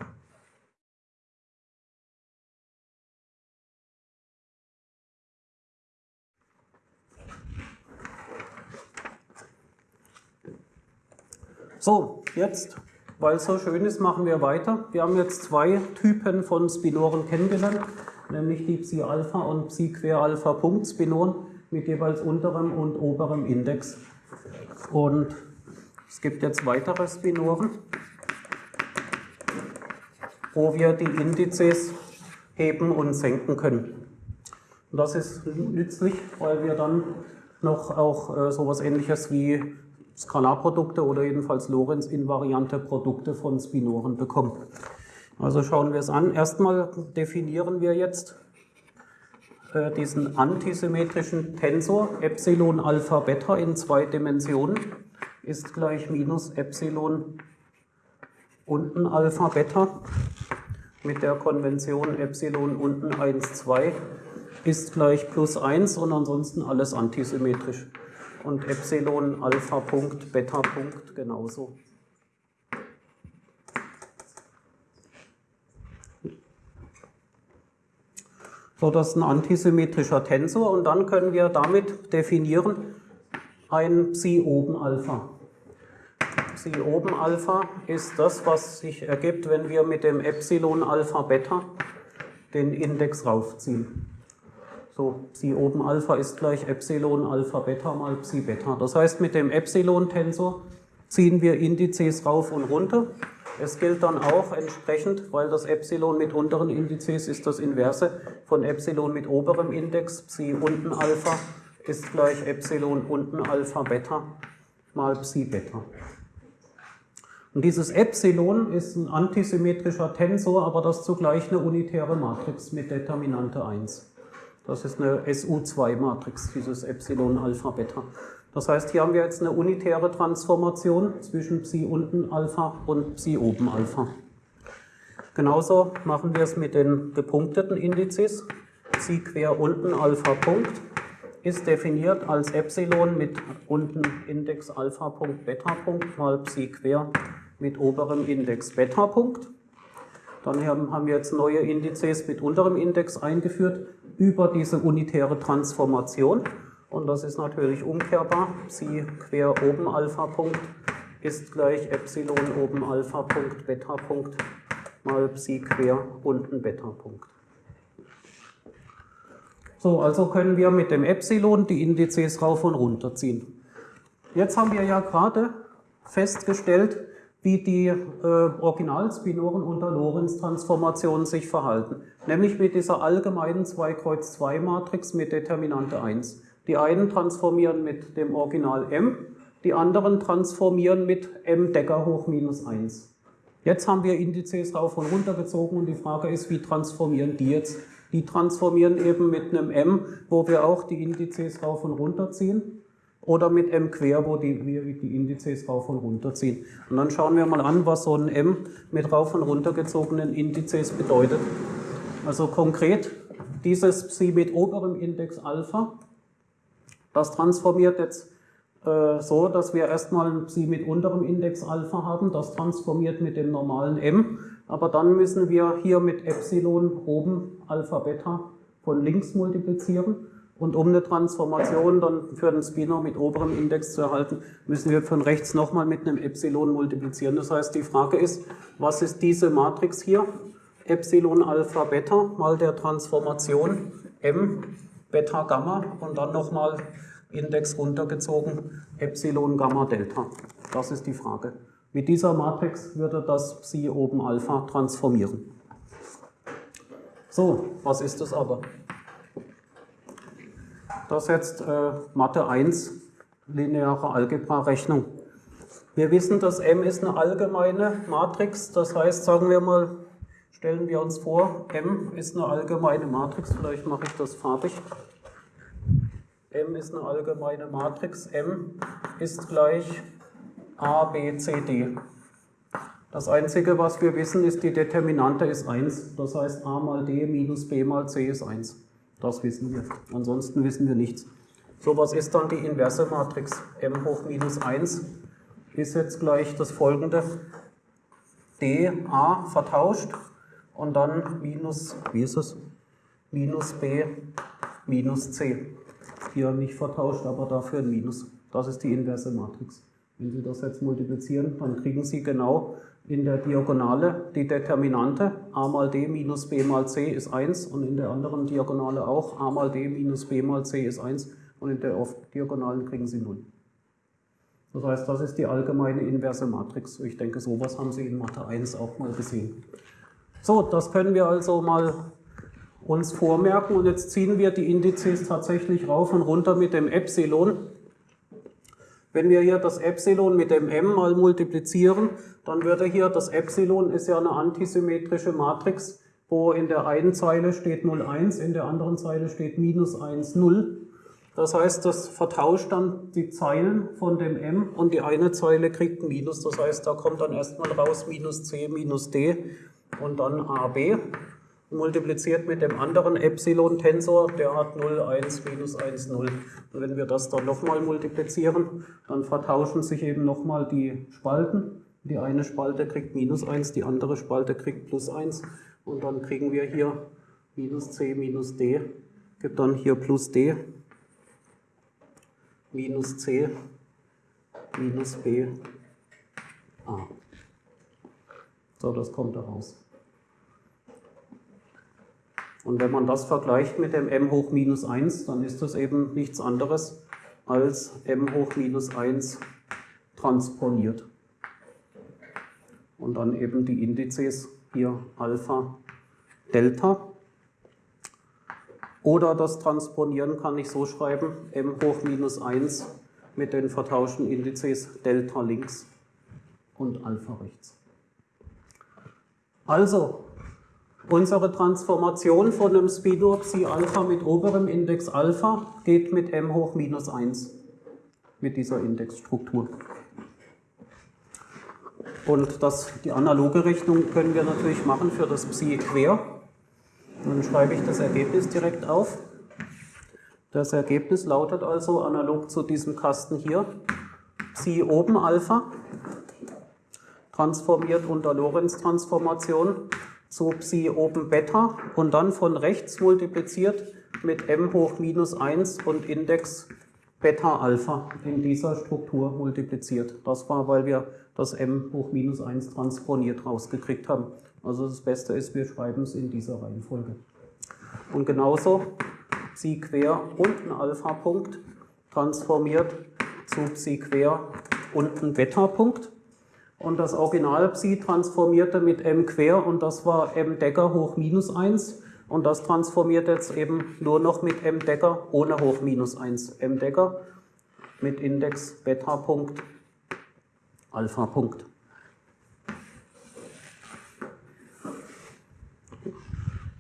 So, jetzt, weil es so schön ist, machen wir weiter. Wir haben jetzt zwei Typen von Spinoren kennengelernt, nämlich die Psi-Alpha und Psi-Quer-Alpha-Punkt-Spinoren mit jeweils unterem und oberem Index. Und es gibt jetzt weitere Spinoren, wo wir die Indizes heben und senken können. Und das ist nützlich, weil wir dann noch auch äh, sowas ähnliches wie Skalarprodukte oder jedenfalls Lorentz-invariante Produkte von Spinoren bekommen. Also schauen wir es an. Erstmal definieren wir jetzt äh, diesen antisymmetrischen Tensor Epsilon Alpha Beta in zwei Dimensionen ist gleich minus Epsilon unten Alpha Beta mit der Konvention Epsilon unten 1, 2 ist gleich plus 1 und ansonsten alles antisymmetrisch und Epsilon Alpha Punkt, Beta Punkt genauso. So, das ist ein antisymmetrischer Tensor und dann können wir damit definieren ein Psi oben Alpha. Psi oben Alpha ist das, was sich ergibt, wenn wir mit dem Epsilon Alpha Beta den Index raufziehen. So, Psi oben Alpha ist gleich Epsilon Alpha Beta mal Psi Beta. Das heißt, mit dem Epsilon-Tensor ziehen wir Indizes rauf und runter. Es gilt dann auch entsprechend, weil das Epsilon mit unteren Indizes ist das Inverse von Epsilon mit oberem Index, Psi unten Alpha ist gleich Epsilon unten Alpha Beta mal Psi Beta. Und dieses Epsilon ist ein antisymmetrischer Tensor, aber das zugleich eine unitäre Matrix mit Determinante 1. Das ist eine SU2-Matrix, dieses Epsilon Alpha Beta. Das heißt, hier haben wir jetzt eine unitäre Transformation zwischen Psi unten Alpha und Psi oben Alpha. Genauso machen wir es mit den gepunkteten Indizes. Psi quer unten Alpha Punkt ist definiert als Epsilon mit unten Index Alpha Punkt Beta Punkt mal Psi quer mit oberem Index Beta Punkt. Dann haben wir jetzt neue Indizes mit unterem Index eingeführt über diese unitäre Transformation. Und das ist natürlich umkehrbar. Psi quer oben Alpha Punkt ist gleich Epsilon oben Alpha Punkt Beta Punkt mal Psi quer unten Beta Punkt. So, also können wir mit dem Epsilon die Indizes rauf und runter ziehen. Jetzt haben wir ja gerade festgestellt, wie die äh, Originalspinoren unter Lorentz-Transformationen sich verhalten. Nämlich mit dieser allgemeinen 2-Kreuz-2-Matrix mit Determinante 1. Die einen transformieren mit dem Original m, die anderen transformieren mit m Decker hoch minus 1. Jetzt haben wir Indizes rauf und runter gezogen und die Frage ist, wie transformieren die jetzt? Die transformieren eben mit einem m, wo wir auch die Indizes rauf und runter ziehen oder mit m quer, wo die, wir die Indizes rauf und runter ziehen. Und dann schauen wir mal an, was so ein m mit rauf und runter gezogenen Indizes bedeutet. Also konkret, dieses Psi mit oberem Index Alpha, das transformiert jetzt äh, so, dass wir erstmal ein Psi mit unterem Index Alpha haben, das transformiert mit dem normalen m, aber dann müssen wir hier mit Epsilon oben Alpha Beta von links multiplizieren und um eine Transformation dann für den Spinor mit oberem Index zu erhalten, müssen wir von rechts nochmal mit einem Epsilon multiplizieren. Das heißt, die Frage ist, was ist diese Matrix hier? Epsilon Alpha Beta mal der Transformation M Beta Gamma und dann nochmal Index runtergezogen Epsilon Gamma Delta. Das ist die Frage. Mit dieser Matrix würde das Psi oben Alpha transformieren. So, was ist das aber? Das jetzt äh, Mathe 1, lineare Algebra-Rechnung. Wir wissen, dass M ist eine allgemeine Matrix, das heißt, sagen wir mal, Stellen wir uns vor, M ist eine allgemeine Matrix, vielleicht mache ich das farbig. M ist eine allgemeine Matrix, M ist gleich A, B, C, D. Das Einzige, was wir wissen, ist, die Determinante ist 1. Das heißt, A mal D minus B mal C ist 1. Das wissen wir. Ansonsten wissen wir nichts. So, was ist dann die inverse Matrix? M hoch minus 1 ist jetzt gleich das folgende. D, A vertauscht und dann minus, wie ist es? Minus B minus C. Hier nicht vertauscht, aber dafür ein Minus. Das ist die inverse Matrix. Wenn Sie das jetzt multiplizieren, dann kriegen Sie genau in der Diagonale die Determinante a mal d minus b mal c ist 1 und in der anderen Diagonale auch a mal d minus b mal c ist 1 und in der Diagonalen kriegen Sie 0. Das heißt, das ist die allgemeine inverse Matrix. Ich denke, sowas haben Sie in Mathe 1 auch mal gesehen. So, das können wir also mal uns vormerken und jetzt ziehen wir die Indizes tatsächlich rauf und runter mit dem Epsilon. Wenn wir hier das Epsilon mit dem m mal multiplizieren, dann würde hier das Epsilon ist ja eine antisymmetrische Matrix, wo in der einen Zeile steht 0, 1, in der anderen Zeile steht minus 1, 0. Das heißt, das vertauscht dann die Zeilen von dem m und die eine Zeile kriegt Minus. Das heißt, da kommt dann erstmal raus minus c minus d und dann ab multipliziert mit dem anderen Epsilon-Tensor, der hat 0, 1, minus 1, 0. Und wenn wir das dann nochmal multiplizieren, dann vertauschen sich eben nochmal die Spalten. Die eine Spalte kriegt minus 1, die andere Spalte kriegt plus 1. Und dann kriegen wir hier minus c minus d, gibt dann hier plus d, minus c minus b a. So, das kommt da raus. Und wenn man das vergleicht mit dem m hoch minus 1, dann ist das eben nichts anderes als m hoch minus 1 transponiert. Und dann eben die Indizes hier Alpha, Delta. Oder das Transponieren kann ich so schreiben, m hoch minus 1 mit den vertauschten Indizes Delta links und Alpha rechts. Also, Unsere Transformation von einem Speedo Psi Alpha mit oberem Index Alpha geht mit m hoch minus 1, mit dieser Indexstruktur. Und das, die analoge Rechnung können wir natürlich machen für das Psi quer. Dann schreibe ich das Ergebnis direkt auf. Das Ergebnis lautet also analog zu diesem Kasten hier, Psi oben Alpha, transformiert unter Lorentz-Transformation zu Psi oben Beta und dann von rechts multipliziert mit m hoch minus 1 und Index Beta Alpha in dieser Struktur multipliziert. Das war, weil wir das m hoch minus 1 transponiert rausgekriegt haben. Also das Beste ist, wir schreiben es in dieser Reihenfolge. Und genauso Psi quer und ein Alpha-Punkt transformiert zu Psi quer und ein Beta-Punkt und das Original-Psi transformierte mit m quer und das war m Decker hoch minus 1 und das transformiert jetzt eben nur noch mit m Decker ohne hoch minus 1. m Decker mit Index Beta Punkt, Alpha Punkt.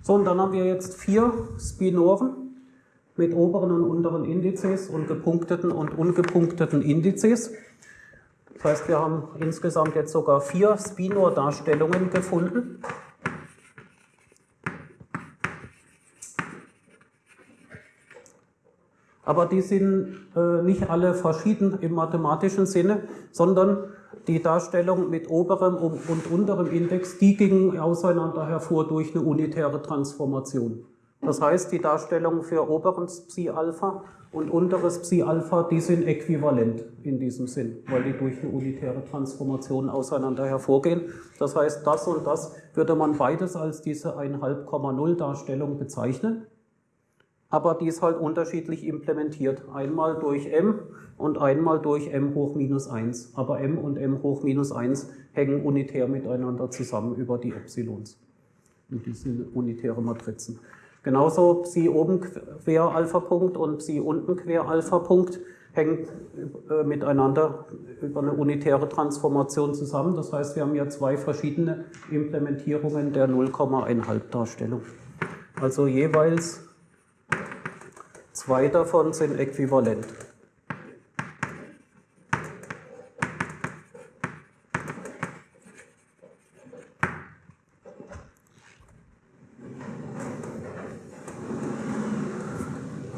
So, und dann haben wir jetzt vier Spinoren mit oberen und unteren Indizes und gepunkteten und ungepunkteten Indizes. Das heißt, wir haben insgesamt jetzt sogar vier Spinor-Darstellungen gefunden. Aber die sind äh, nicht alle verschieden im mathematischen Sinne, sondern die Darstellung mit oberem und unterem Index, die gingen auseinander hervor durch eine unitäre Transformation. Das heißt, die Darstellung für oberes Psi-Alpha und unteres Psi-Alpha, die sind äquivalent in diesem Sinn, weil die durch eine unitäre Transformation auseinander hervorgehen. Das heißt, das und das würde man beides als diese 1,5,0 Darstellung bezeichnen, aber die ist halt unterschiedlich implementiert. Einmal durch m und einmal durch m hoch minus 1. Aber m und m hoch minus 1 hängen unitär miteinander zusammen über die Epsilons. Und die sind unitäre Matrizen. Genauso Psi oben quer Alpha-Punkt und Psi unten quer Alpha-Punkt. hängt äh, miteinander über eine unitäre Transformation zusammen. Das heißt, wir haben ja zwei verschiedene Implementierungen der 0,1 Darstellung. Also jeweils zwei davon sind äquivalent.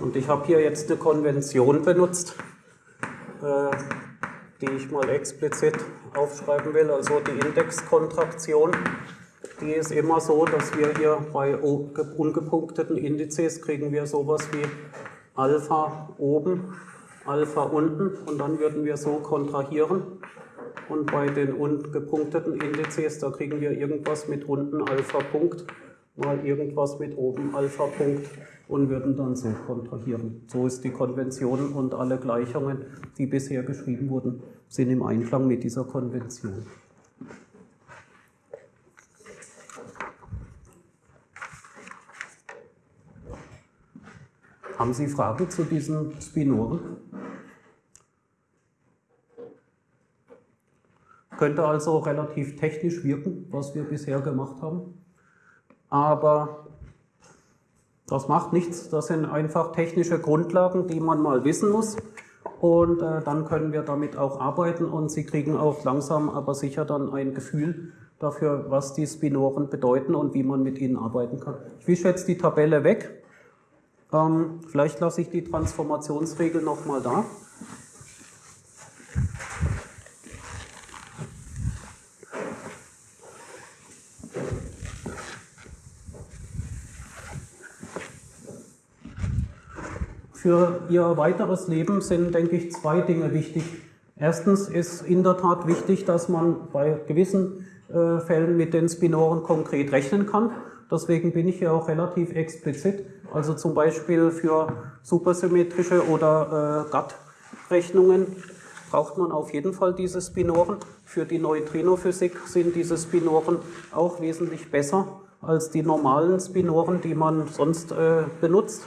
Und ich habe hier jetzt eine Konvention benutzt, äh, die ich mal explizit aufschreiben will, also die Indexkontraktion. Die ist immer so, dass wir hier bei ungepunkteten Indizes kriegen wir sowas wie Alpha oben, Alpha unten und dann würden wir so kontrahieren. Und bei den ungepunkteten Indizes, da kriegen wir irgendwas mit unten Alpha Punkt, mal irgendwas mit oben Alpha Punkt und würden dann so kontrahieren. So ist die Konvention und alle Gleichungen, die bisher geschrieben wurden, sind im Einklang mit dieser Konvention. Haben Sie Fragen zu diesen Spinoren? Könnte also relativ technisch wirken, was wir bisher gemacht haben. Aber das macht nichts, das sind einfach technische Grundlagen, die man mal wissen muss. Und äh, dann können wir damit auch arbeiten und Sie kriegen auch langsam, aber sicher dann ein Gefühl dafür, was die Spinoren bedeuten und wie man mit ihnen arbeiten kann. Ich wische jetzt die Tabelle weg. Ähm, vielleicht lasse ich die Transformationsregel nochmal da. Für Ihr weiteres Leben sind, denke ich, zwei Dinge wichtig. Erstens ist in der Tat wichtig, dass man bei gewissen äh, Fällen mit den Spinoren konkret rechnen kann. Deswegen bin ich hier auch relativ explizit. Also zum Beispiel für supersymmetrische oder äh, GATT-Rechnungen braucht man auf jeden Fall diese Spinoren. Für die Neutrinophysik sind diese Spinoren auch wesentlich besser als die normalen Spinoren, die man sonst äh, benutzt.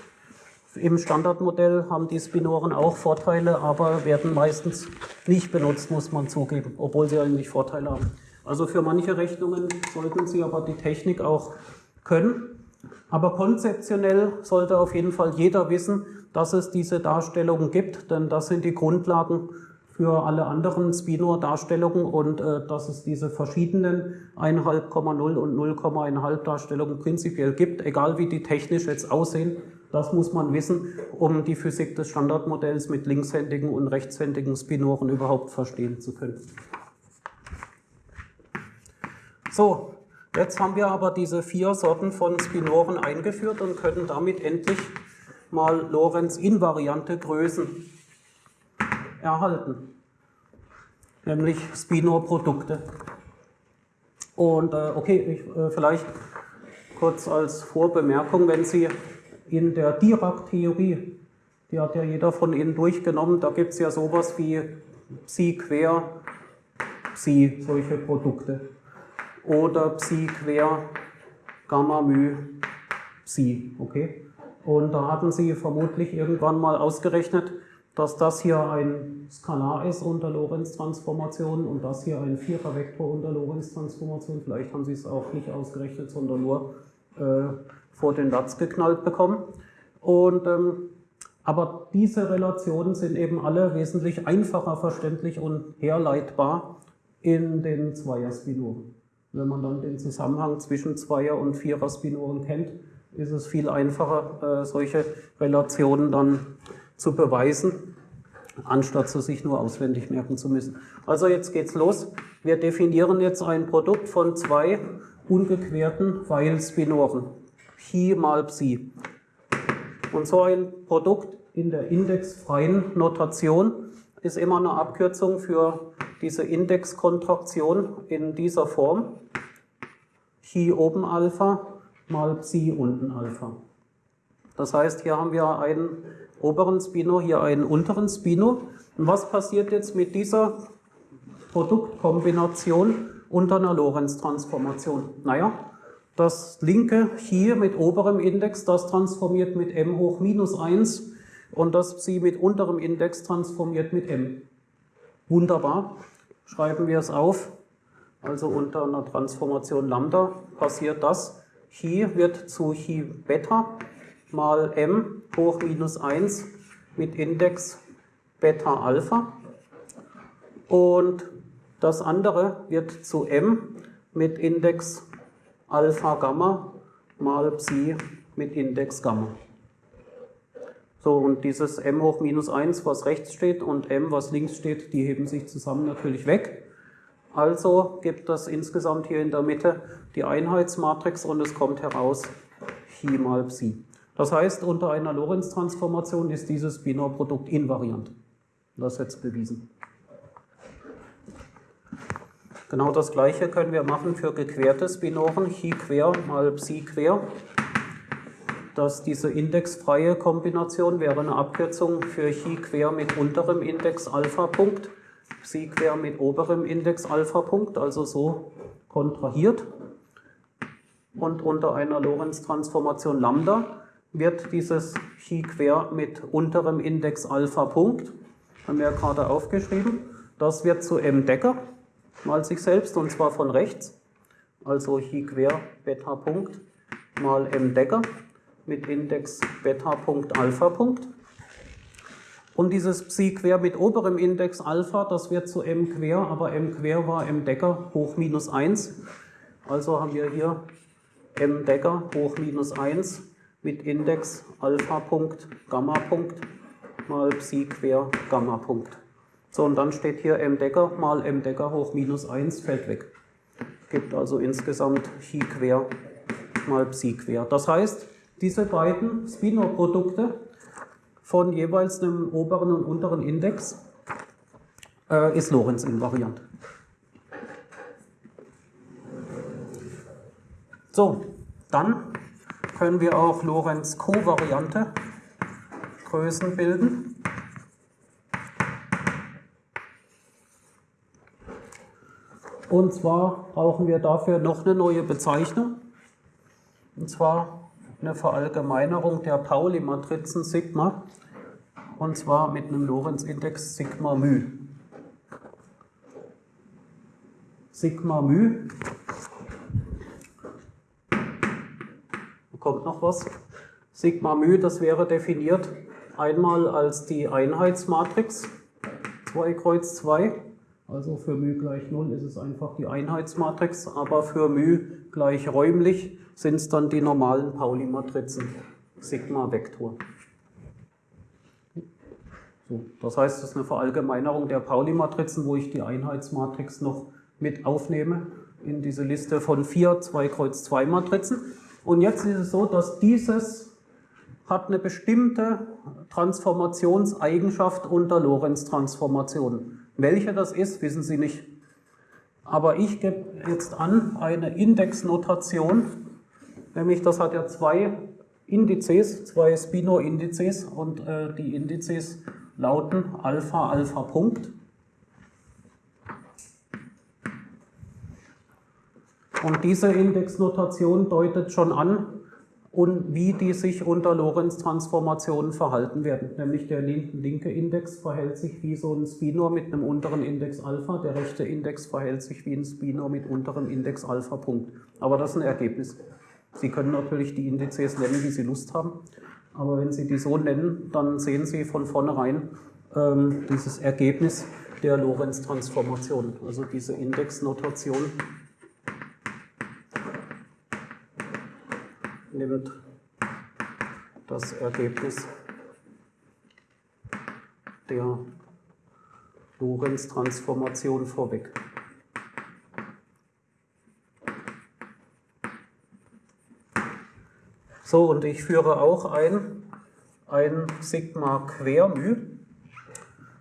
Im Standardmodell haben die Spinoren auch Vorteile, aber werden meistens nicht benutzt, muss man zugeben, obwohl sie eigentlich Vorteile haben. Also für manche Rechnungen sollten Sie aber die Technik auch können. Aber konzeptionell sollte auf jeden Fall jeder wissen, dass es diese Darstellungen gibt, denn das sind die Grundlagen für alle anderen Spinor-Darstellungen und äh, dass es diese verschiedenen 1,5,0 und 0,1 Darstellungen prinzipiell gibt, egal wie die technisch jetzt aussehen, das muss man wissen, um die Physik des Standardmodells mit linkshändigen und rechtshändigen Spinoren überhaupt verstehen zu können. So, jetzt haben wir aber diese vier Sorten von Spinoren eingeführt und können damit endlich mal Lorenz-invariante Größen erhalten, nämlich Spinor-Produkte. Und äh, okay, ich, äh, vielleicht kurz als Vorbemerkung, wenn Sie in der Dirac-Theorie, die hat ja jeder von Ihnen durchgenommen, da gibt es ja sowas wie Psi quer Psi, solche Produkte. Oder Psi quer Gamma μ Psi, okay? Und da hatten Sie vermutlich irgendwann mal ausgerechnet, dass das hier ein Skalar ist unter Lorentz-Transformationen und das hier ein Vierervektor unter Lorentz-Transformationen. Vielleicht haben Sie es auch nicht ausgerechnet, sondern nur äh, vor den Latz geknallt bekommen. Und, ähm, aber diese Relationen sind eben alle wesentlich einfacher verständlich und herleitbar in den Zweier-Spinoren. Wenn man dann den Zusammenhang zwischen Zweier- und Vierer-Spinoren kennt, ist es viel einfacher, äh, solche Relationen dann zu beweisen, anstatt sie sich nur auswendig merken zu müssen. Also jetzt geht's los. Wir definieren jetzt ein Produkt von zwei ungequerten Weil-Spinoren. Chi mal Psi. Und so ein Produkt in der indexfreien Notation ist immer eine Abkürzung für diese Indexkontraktion in dieser Form. Chi oben Alpha mal Psi unten Alpha. Das heißt, hier haben wir einen oberen Spino, hier einen unteren Spino. Und was passiert jetzt mit dieser Produktkombination unter einer Lorentz-Transformation? Naja, das linke hier mit oberem Index, das transformiert mit m hoch minus 1 und das Psi mit unterem Index transformiert mit m. Wunderbar. Schreiben wir es auf. Also unter einer Transformation Lambda passiert das. Chi wird zu Chi Beta mal m hoch minus 1 mit Index Beta Alpha. Und das andere wird zu m mit Index Alpha Gamma mal Psi mit Index Gamma. So, und dieses m hoch minus 1, was rechts steht, und m, was links steht, die heben sich zusammen natürlich weg. Also gibt das insgesamt hier in der Mitte die Einheitsmatrix und es kommt heraus Chi mal Psi. Das heißt, unter einer Lorentz-Transformation ist dieses Binorprodukt invariant. Das ist jetzt bewiesen. Genau das gleiche können wir machen für gequertes Binoren, Chi quer mal Psi quer. Dass diese indexfreie Kombination wäre eine Abkürzung für Chi quer mit unterem Index Alpha-Punkt, Psi quer mit oberem Index Alpha-Punkt, also so kontrahiert. Und unter einer Lorentz-Transformation Lambda wird dieses Chi quer mit unterem Index Alpha-Punkt, haben wir ja gerade aufgeschrieben, das wird zu m Decker mal sich selbst und zwar von rechts. Also Chi quer Beta Punkt mal M Decker mit Index Beta Alpha. Und dieses Psi quer mit oberem Index Alpha, das wird zu M quer, aber M quer war M Decker hoch minus 1. Also haben wir hier M Decker hoch minus 1 mit Index Alpha Punkt Gamma Punkt mal Psi quer Gamma Punkt. So, und dann steht hier m Decker mal m Decker hoch minus 1 fällt weg. Gibt also insgesamt Chi quer mal Psi quer. Das heißt, diese beiden Spinor-Produkte von jeweils einem oberen und unteren Index äh, ist Lorenz-invariant. So, dann können wir auch Lorenz-kovariante Größen bilden. Und zwar brauchen wir dafür noch eine neue Bezeichnung. Und zwar eine Verallgemeinerung der Pauli-Matrizen Sigma. Und zwar mit einem Lorentz-Index Sigma μ. Sigma μ. Da kommt noch was. Sigma μ, das wäre definiert einmal als die Einheitsmatrix 2 Kreuz 2 also für μ gleich 0 ist es einfach die Einheitsmatrix, aber für μ gleich räumlich sind es dann die normalen Pauli-Matrizen, Sigma-Vektor. So, das heißt, es ist eine Verallgemeinerung der Pauli-Matrizen, wo ich die Einheitsmatrix noch mit aufnehme in diese Liste von vier 2 Kreuz 2 Matrizen. Und jetzt ist es so, dass dieses hat eine bestimmte Transformationseigenschaft unter Lorentz-Transformationen. Welche das ist, wissen Sie nicht. Aber ich gebe jetzt an eine Indexnotation, nämlich das hat ja zwei Indizes, zwei Spino-Indizes und äh, die Indizes lauten Alpha, Alpha, Punkt. Und diese Indexnotation deutet schon an, und wie die sich unter Lorentz-Transformationen verhalten werden. Nämlich der linke Index verhält sich wie so ein Spinor mit einem unteren Index Alpha, der rechte Index verhält sich wie ein Spinor mit unterem Index Alpha Punkt. Aber das ist ein Ergebnis. Sie können natürlich die Indizes nennen, wie Sie Lust haben, aber wenn Sie die so nennen, dann sehen Sie von vornherein ähm, dieses Ergebnis der Lorentz-Transformation, also diese Indexnotation nimmt das Ergebnis der Lorentz-Transformation vorweg. So, und ich führe auch ein, ein Sigma Quermü.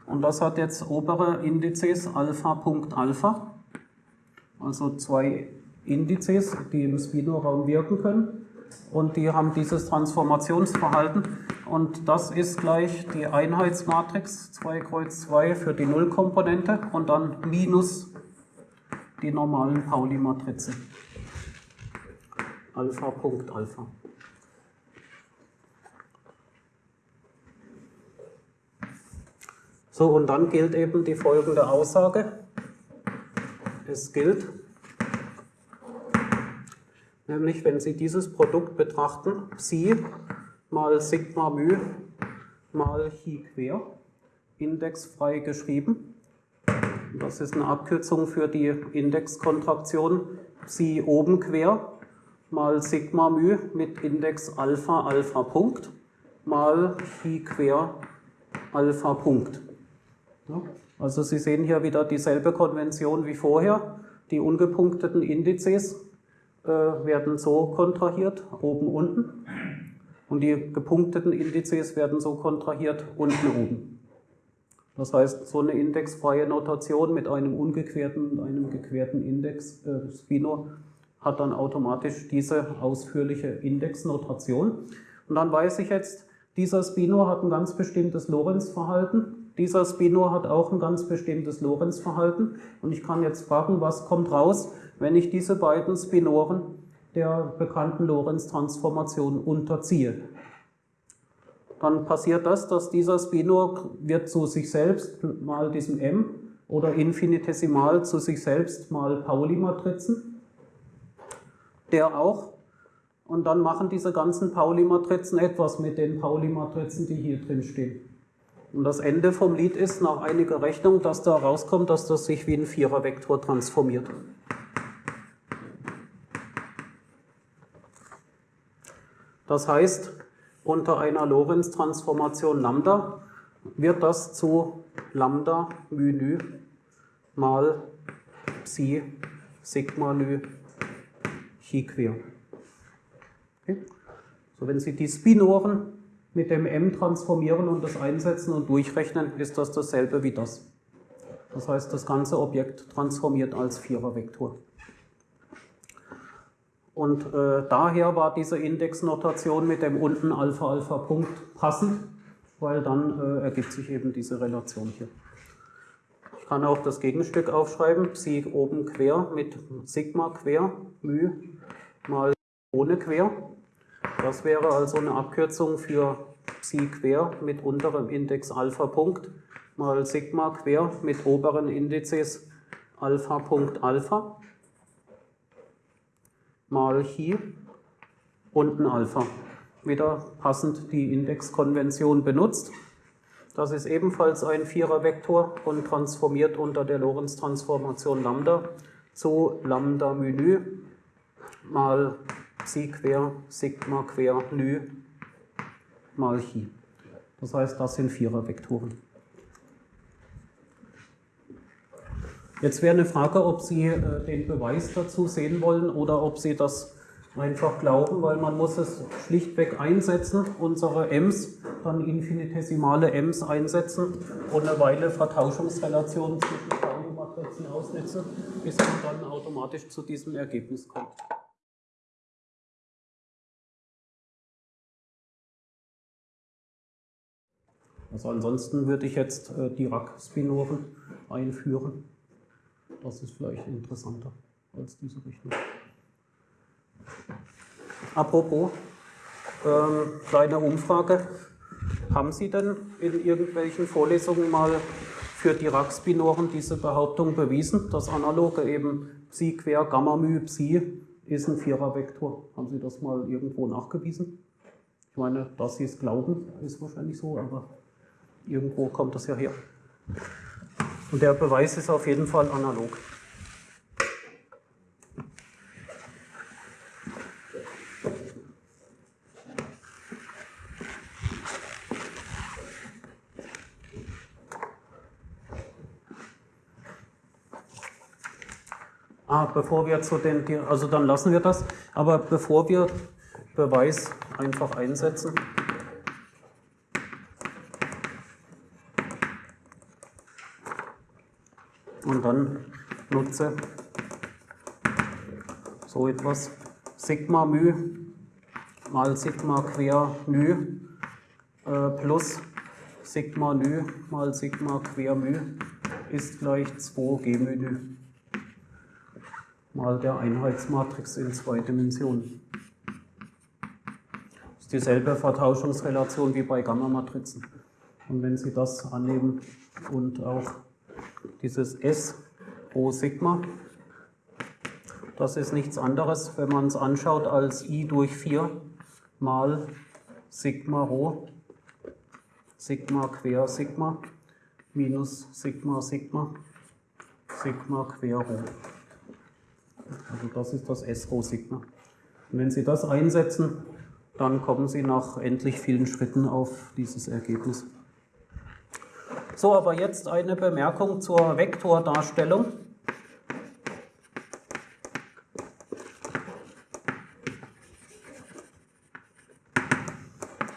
Und das hat jetzt obere Indizes Alpha Punkt Alpha. Also zwei Indizes, die im Spino-Raum wirken können und die haben dieses Transformationsverhalten und das ist gleich die Einheitsmatrix 2 Kreuz 2 für die Nullkomponente und dann minus die normalen Pauli-Matrizen. Alpha Punkt Alpha. So, und dann gilt eben die folgende Aussage. Es gilt, nämlich wenn Sie dieses Produkt betrachten, Psi mal Sigma μ mal Chi quer, indexfrei geschrieben. Das ist eine Abkürzung für die Indexkontraktion Psi oben quer mal Sigma μ mit Index Alpha Alpha Punkt mal Chi quer Alpha Punkt. Also Sie sehen hier wieder dieselbe Konvention wie vorher. Die ungepunkteten Indizes äh, werden so kontrahiert, oben, unten. Und die gepunkteten Indizes werden so kontrahiert, unten, oben. Das heißt, so eine indexfreie Notation mit einem ungequerten und einem gequerten Index, äh, Spino, hat dann automatisch diese ausführliche Indexnotation. Und dann weiß ich jetzt, dieser Spino hat ein ganz bestimmtes Lorentz-Verhalten. Dieser Spino hat auch ein ganz bestimmtes Lorentz-Verhalten. Und ich kann jetzt fragen, was kommt raus, wenn ich diese beiden Spinoren der bekannten Lorentz-Transformation unterziehe. Dann passiert das, dass dieser Spinor wird zu sich selbst mal diesem M oder infinitesimal zu sich selbst mal Pauli-Matrizen, der auch und dann machen diese ganzen Pauli-Matrizen etwas mit den Pauli-Matrizen, die hier drin stehen. Und das Ende vom Lied ist nach einiger Rechnung, dass da rauskommt, dass das sich wie ein Vierervektor transformiert. Das heißt, unter einer Lorentz-Transformation Lambda wird das zu Lambda μ mal Psi Sigma ν Chi quer. Okay? So, wenn Sie die Spinoren mit dem m transformieren und das einsetzen und durchrechnen, ist das dasselbe wie das. Das heißt, das ganze Objekt transformiert als Vierervektor. Und äh, daher war diese Indexnotation mit dem unten Alpha-Alpha-Punkt passend, weil dann äh, ergibt sich eben diese Relation hier. Ich kann auch das Gegenstück aufschreiben, Psi oben quer mit Sigma quer, μ mal ohne quer. Das wäre also eine Abkürzung für Psi quer mit unterem Index Alpha Punkt mal Sigma quer mit oberen Indizes Alpha Punkt Alpha mal Chi unten Alpha. Wieder passend die Indexkonvention benutzt. Das ist ebenfalls ein Vierervektor und transformiert unter der Lorentz-Transformation Lambda zu Lambda μ mal Psi quer, Sigma quer, Nü mal Chi. Das heißt, das sind Vierervektoren. Jetzt wäre eine Frage, ob Sie äh, den Beweis dazu sehen wollen oder ob Sie das einfach glauben, weil man muss es schlichtweg einsetzen, unsere M's, dann infinitesimale M's einsetzen und eine Weile Vertauschungsrelationen zwischen Pauli-Matrizen ausnutzen, bis man dann automatisch zu diesem Ergebnis kommt. Also ansonsten würde ich jetzt äh, Dirac-Spinoren einführen. Das ist vielleicht interessanter als diese Richtung. Apropos, ähm, kleine Umfrage. Haben Sie denn in irgendwelchen Vorlesungen mal für Dirac-Spinoren diese Behauptung bewiesen, dass analoge eben Psi quer Gamma μ Psi ist ein Vierervektor? Haben Sie das mal irgendwo nachgewiesen? Ich meine, dass Sie es glauben, ist wahrscheinlich so, aber Irgendwo kommt das ja her. Und der Beweis ist auf jeden Fall analog. Ah, bevor wir zu den, also dann lassen wir das, aber bevor wir Beweis einfach einsetzen, und dann nutze so etwas Sigma μ mal Sigma quer μ äh, plus Sigma ν mal Sigma quer μ ist gleich 2 g μ mal der Einheitsmatrix in zwei Dimensionen. Das ist dieselbe Vertauschungsrelation wie bei Gamma-Matrizen. Und wenn Sie das annehmen und auch dieses S Rho Sigma, das ist nichts anderes, wenn man es anschaut, als I durch 4 mal Sigma Rho, Sigma quer Sigma, minus Sigma Sigma, Sigma quer Rho. Also das ist das S Rho Sigma. Und wenn Sie das einsetzen, dann kommen Sie nach endlich vielen Schritten auf dieses Ergebnis. So, aber jetzt eine Bemerkung zur Vektordarstellung.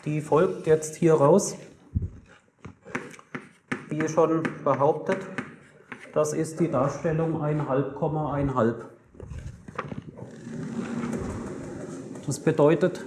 Die folgt jetzt hier raus. Wie schon behauptet, das ist die Darstellung 1,5,1,5. Das bedeutet,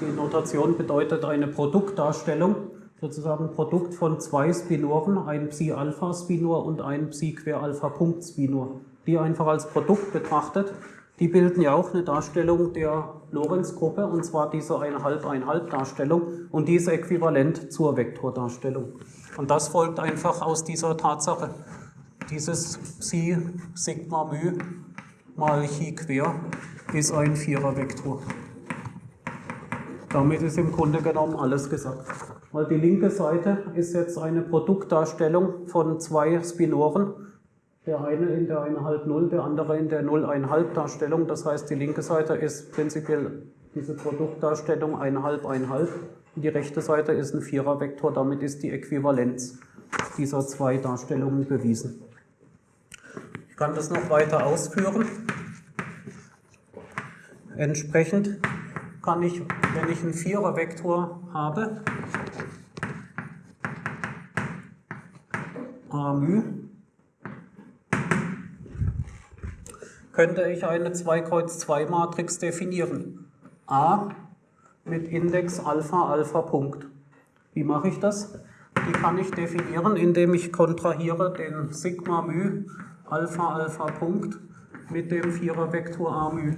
die Notation bedeutet eine Produktdarstellung, sozusagen Produkt von zwei Spinoren, ein Psi-Alpha-Spinor und ein Psi-Quer-Alpha-Punkt-Spinor, die einfach als Produkt betrachtet. Die bilden ja auch eine Darstellung der Lorentz-Gruppe, und zwar diese 1,5-1,5-Darstellung, und die ist äquivalent zur Vektordarstellung. Und das folgt einfach aus dieser Tatsache. Dieses Psi Sigma μ mal Chi quer ist ein Vierervektor. Damit ist im Grunde genommen alles gesagt. Weil die linke Seite ist jetzt eine Produktdarstellung von zwei Spinoren. Der eine in der 1,5-0, der andere in der 0,1,5 Darstellung. Das heißt, die linke Seite ist prinzipiell diese Produktdarstellung 1,5, 1,5. Und die rechte Seite ist ein Vierervektor. Damit ist die Äquivalenz dieser zwei Darstellungen bewiesen. Ich kann das noch weiter ausführen. Entsprechend kann ich, wenn ich einen Vierervektor habe, Amü, könnte ich eine 2 Kreuz 2 Matrix definieren. A mit Index Alpha Alpha Punkt. Wie mache ich das? Die kann ich definieren, indem ich kontrahiere den Sigma μ Alpha Alpha Punkt mit dem Vierervektor A μ.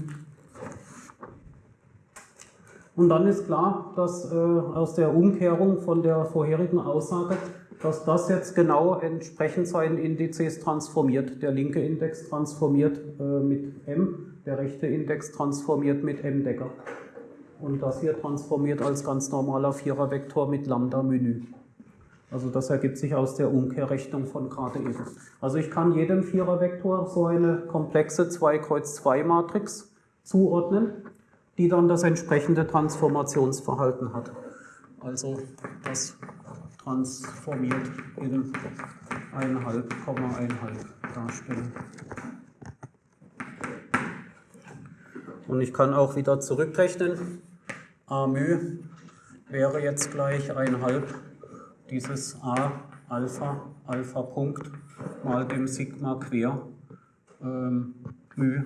Und dann ist klar, dass äh, aus der Umkehrung von der vorherigen Aussage, dass das jetzt genau entsprechend seinen Indizes transformiert. Der linke Index transformiert äh, mit m, der rechte Index transformiert mit m Decker. Und das hier transformiert als ganz normaler Vierervektor mit Lambda Menü. Also das ergibt sich aus der Umkehrrechnung von gerade eben. Also ich kann jedem Vierervektor so eine komplexe 2 Kreuz 2 Matrix zuordnen die dann das entsprechende Transformationsverhalten hat. Also das transformiert in 1,5,1,5 darstellen. Und ich kann auch wieder zurückrechnen. A μ wäre jetzt gleich 1,5 dieses A Alpha, Alpha Punkt mal dem Sigma quer ähm, μ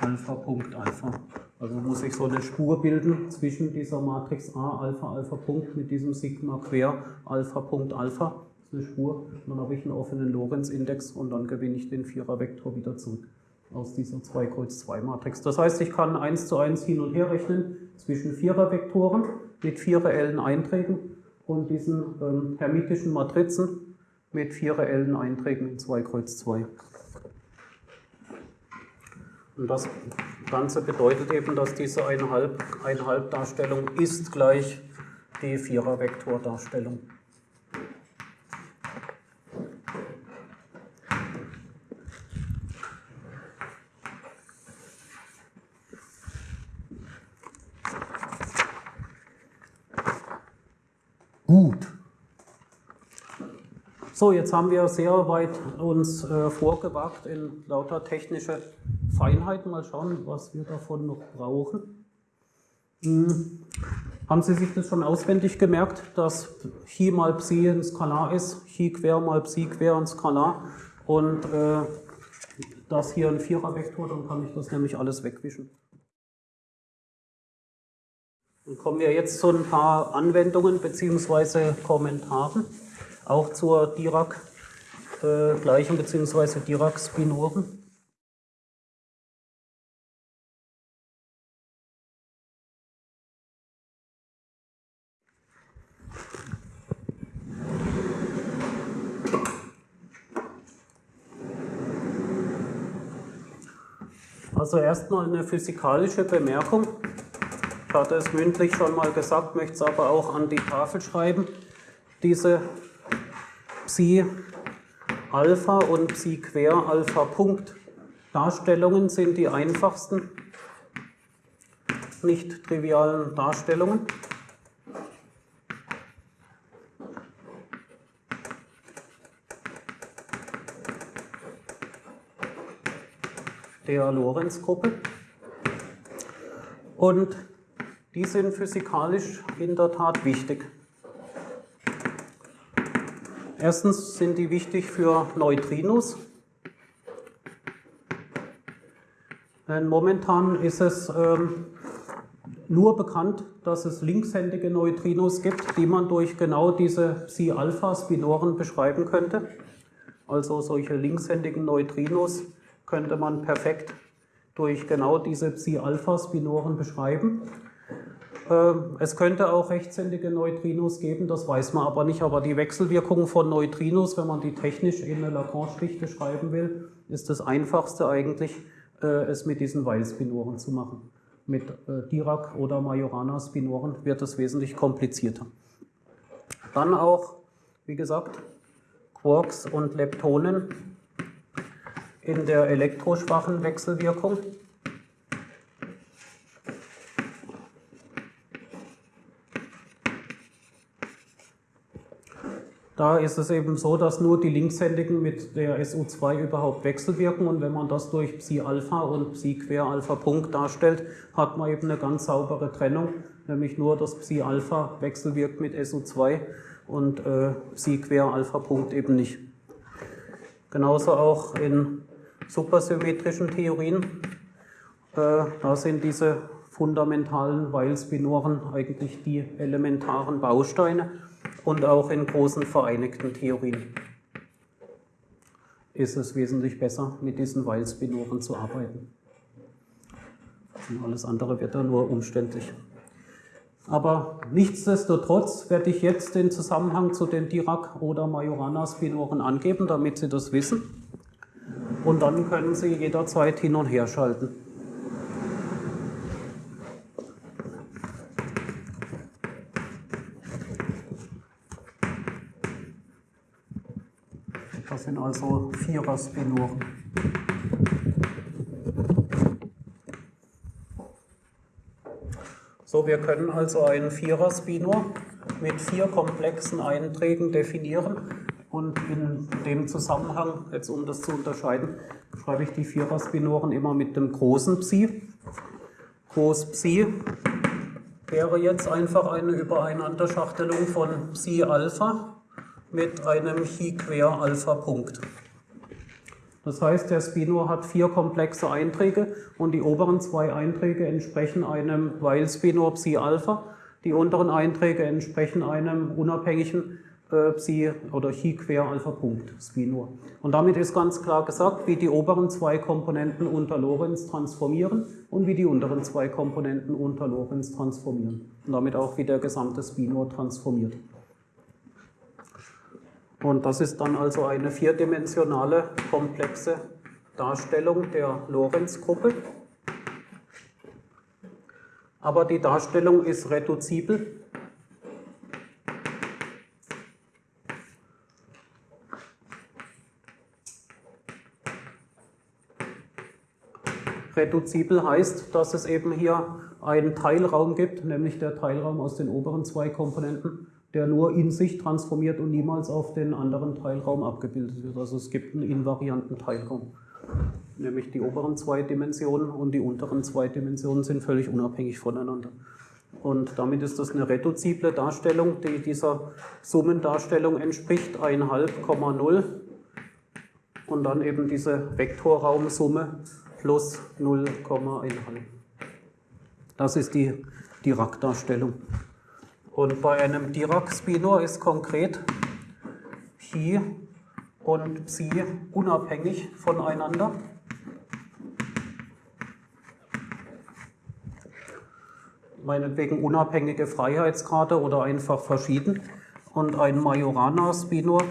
Alpha Punkt Alpha. Also muss ich so eine Spur bilden zwischen dieser Matrix A, Alpha, Alpha Punkt mit diesem Sigma quer, Alpha Punkt Alpha. Das ist eine Spur. Und dann habe ich einen offenen Lorentz-Index und dann gewinne ich den Vierervektor wieder zurück aus dieser 2 Kreuz 2 Matrix. Das heißt, ich kann 1 zu 1 hin und her rechnen zwischen Vierervektoren mit vier reellen Einträgen und diesen ähm, hermitischen Matrizen mit vier reellen Einträgen in 2 Kreuz 2. Und das Ganze bedeutet eben, dass diese Einhalb-Darstellung ist gleich die Vierer-Vektordarstellung. Gut. So, jetzt haben wir sehr weit uns äh, vorgewagt in lauter technische Feinheiten. Mal schauen, was wir davon noch brauchen. Hm. Haben Sie sich das schon auswendig gemerkt, dass Chi mal Psi ein Skalar ist, Chi quer mal Psi quer ein Skalar und äh, das hier ein Vierervektor, dann kann ich das nämlich alles wegwischen. Dann kommen wir jetzt zu ein paar Anwendungen bzw. Kommentaren, auch zur Dirac-Gleichung äh, bzw. Dirac-Spinoren. Also erstmal eine physikalische Bemerkung. Ich hatte es mündlich schon mal gesagt, möchte es aber auch an die Tafel schreiben. Diese Psi Alpha und Psi Quer Alpha Punkt Darstellungen sind die einfachsten nicht trivialen Darstellungen. Der Lorentz-Gruppe. Und die sind physikalisch in der Tat wichtig. Erstens sind die wichtig für Neutrinos. Denn momentan ist es ähm, nur bekannt, dass es linkshändige Neutrinos gibt, die man durch genau diese Psi-Alpha-Spinoren beschreiben könnte. Also solche linkshändigen Neutrinos könnte man perfekt durch genau diese Psi-Alpha-Spinoren beschreiben. Ähm, es könnte auch rechtshändige Neutrinos geben, das weiß man aber nicht. Aber die Wechselwirkung von Neutrinos, wenn man die technisch in eine Lagrange-Dichte schreiben will, ist das einfachste eigentlich, äh, es mit diesen Weil-Spinoren zu machen. Mit äh, Dirac- oder Majorana-Spinoren wird es wesentlich komplizierter. Dann auch, wie gesagt, Quarks und Leptonen in der elektroschwachen Wechselwirkung. Da ist es eben so, dass nur die Linkshändigen mit der SU2 überhaupt wechselwirken und wenn man das durch Psi-Alpha und Psi-Quer-Alpha-Punkt darstellt, hat man eben eine ganz saubere Trennung, nämlich nur das Psi-Alpha wechselwirkt mit SU2 und äh, Psi-Quer-Alpha-Punkt eben nicht. Genauso auch in supersymmetrischen Theorien. Äh, da sind diese fundamentalen Weil-Spinoren eigentlich die elementaren Bausteine und auch in großen vereinigten Theorien ist es wesentlich besser, mit diesen Weil-Spinoren zu arbeiten. Und alles andere wird dann nur umständlich. Aber nichtsdestotrotz werde ich jetzt den Zusammenhang zu den Dirac- oder Majorana-Spinoren angeben, damit Sie das wissen und dann können Sie jederzeit hin und her schalten. Das sind also Vierer-Spinoren. So, wir können also einen Vierer-Spinor mit vier komplexen Einträgen definieren und in dem Zusammenhang, jetzt um das zu unterscheiden, schreibe ich die Vierer-Spinoren immer mit dem großen Psi. Groß Psi wäre jetzt einfach eine Übereinanderschachtelung von Psi Alpha mit einem Chi-Quer-Alpha-Punkt. Das heißt, der Spinor hat vier komplexe Einträge und die oberen zwei Einträge entsprechen einem Weil-Spinor Psi Alpha, die unteren Einträge entsprechen einem unabhängigen Psi oder Chi quer Alpha Punkt Spinor. Und damit ist ganz klar gesagt, wie die oberen zwei Komponenten unter Lorenz transformieren und wie die unteren zwei Komponenten unter Lorenz transformieren. Und damit auch wie der gesamte Spinor transformiert. Und das ist dann also eine vierdimensionale, komplexe Darstellung der Lorenz-Gruppe. Aber die Darstellung ist reduzibel Reduzibel heißt, dass es eben hier einen Teilraum gibt, nämlich der Teilraum aus den oberen zwei Komponenten, der nur in sich transformiert und niemals auf den anderen Teilraum abgebildet wird. Also es gibt einen invarianten Teilraum. Nämlich die oberen zwei Dimensionen und die unteren zwei Dimensionen sind völlig unabhängig voneinander. Und damit ist das eine reduzible Darstellung, die dieser Summendarstellung entspricht, 1,5,0 und dann eben diese Vektorraumsumme plus 0,1. Das ist die Dirac-Darstellung. Und bei einem Dirac-Spinor ist konkret Chi und Psi unabhängig voneinander. Meinetwegen unabhängige Freiheitsgrade oder einfach verschieden. Und ein Majorana-Spinor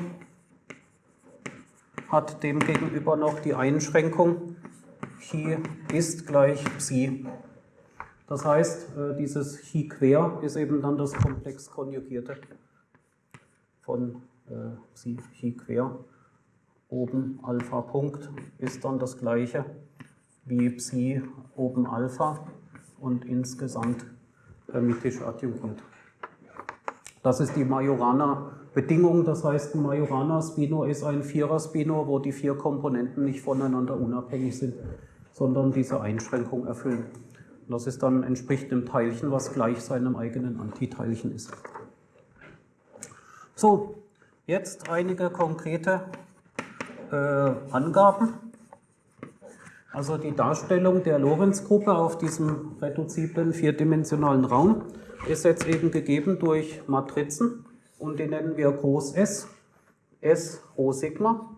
hat demgegenüber noch die Einschränkung, Chi ist gleich Psi. Das heißt, äh, dieses Chi quer ist eben dann das komplex konjugierte von äh, Psi Chi quer. Oben Alpha Punkt ist dann das gleiche wie Psi oben Alpha und insgesamt hermitisch adjungiert. Das ist die Majorana-Bedingung, das heißt, ein Majorana-Spinor ist ein Vierer-Spinor, wo die vier Komponenten nicht voneinander unabhängig sind, sondern diese Einschränkung erfüllen. Und das ist dann entspricht einem Teilchen, was gleich seinem eigenen Antiteilchen ist. So, jetzt einige konkrete äh, Angaben. Also die Darstellung der Lorentz-Gruppe auf diesem reduziblen vierdimensionalen Raum ist jetzt eben gegeben durch Matrizen und die nennen wir Groß S, S Rho Sigma.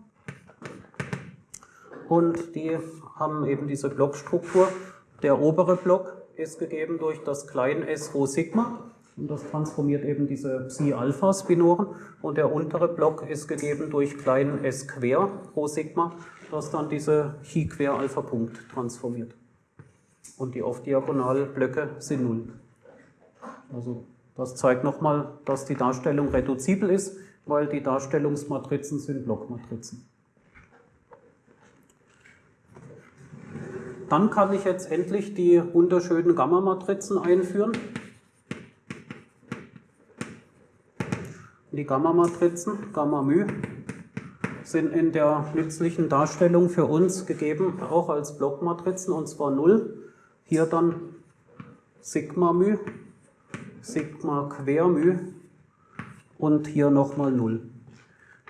Und die haben eben diese Blockstruktur. Der obere Block ist gegeben durch das kleine S Rho Sigma und das transformiert eben diese Psi-Alpha-Spinoren. Und der untere Block ist gegeben durch kleinen S quer Rho Sigma, das dann diese Chi-Quer-Alpha-Punkt transformiert. Und die Off-Diagonal-Blöcke sind null. Also das zeigt nochmal, dass die Darstellung reduzibel ist, weil die Darstellungsmatrizen sind Blockmatrizen. Dann kann ich jetzt endlich die wunderschönen Gamma-Matrizen einführen. Die Gamma-Matrizen, Gamma-μ, sind in der nützlichen Darstellung für uns gegeben, auch als Blockmatrizen, und zwar 0. Hier dann Sigma-μ Sigma Quermü und hier nochmal 0.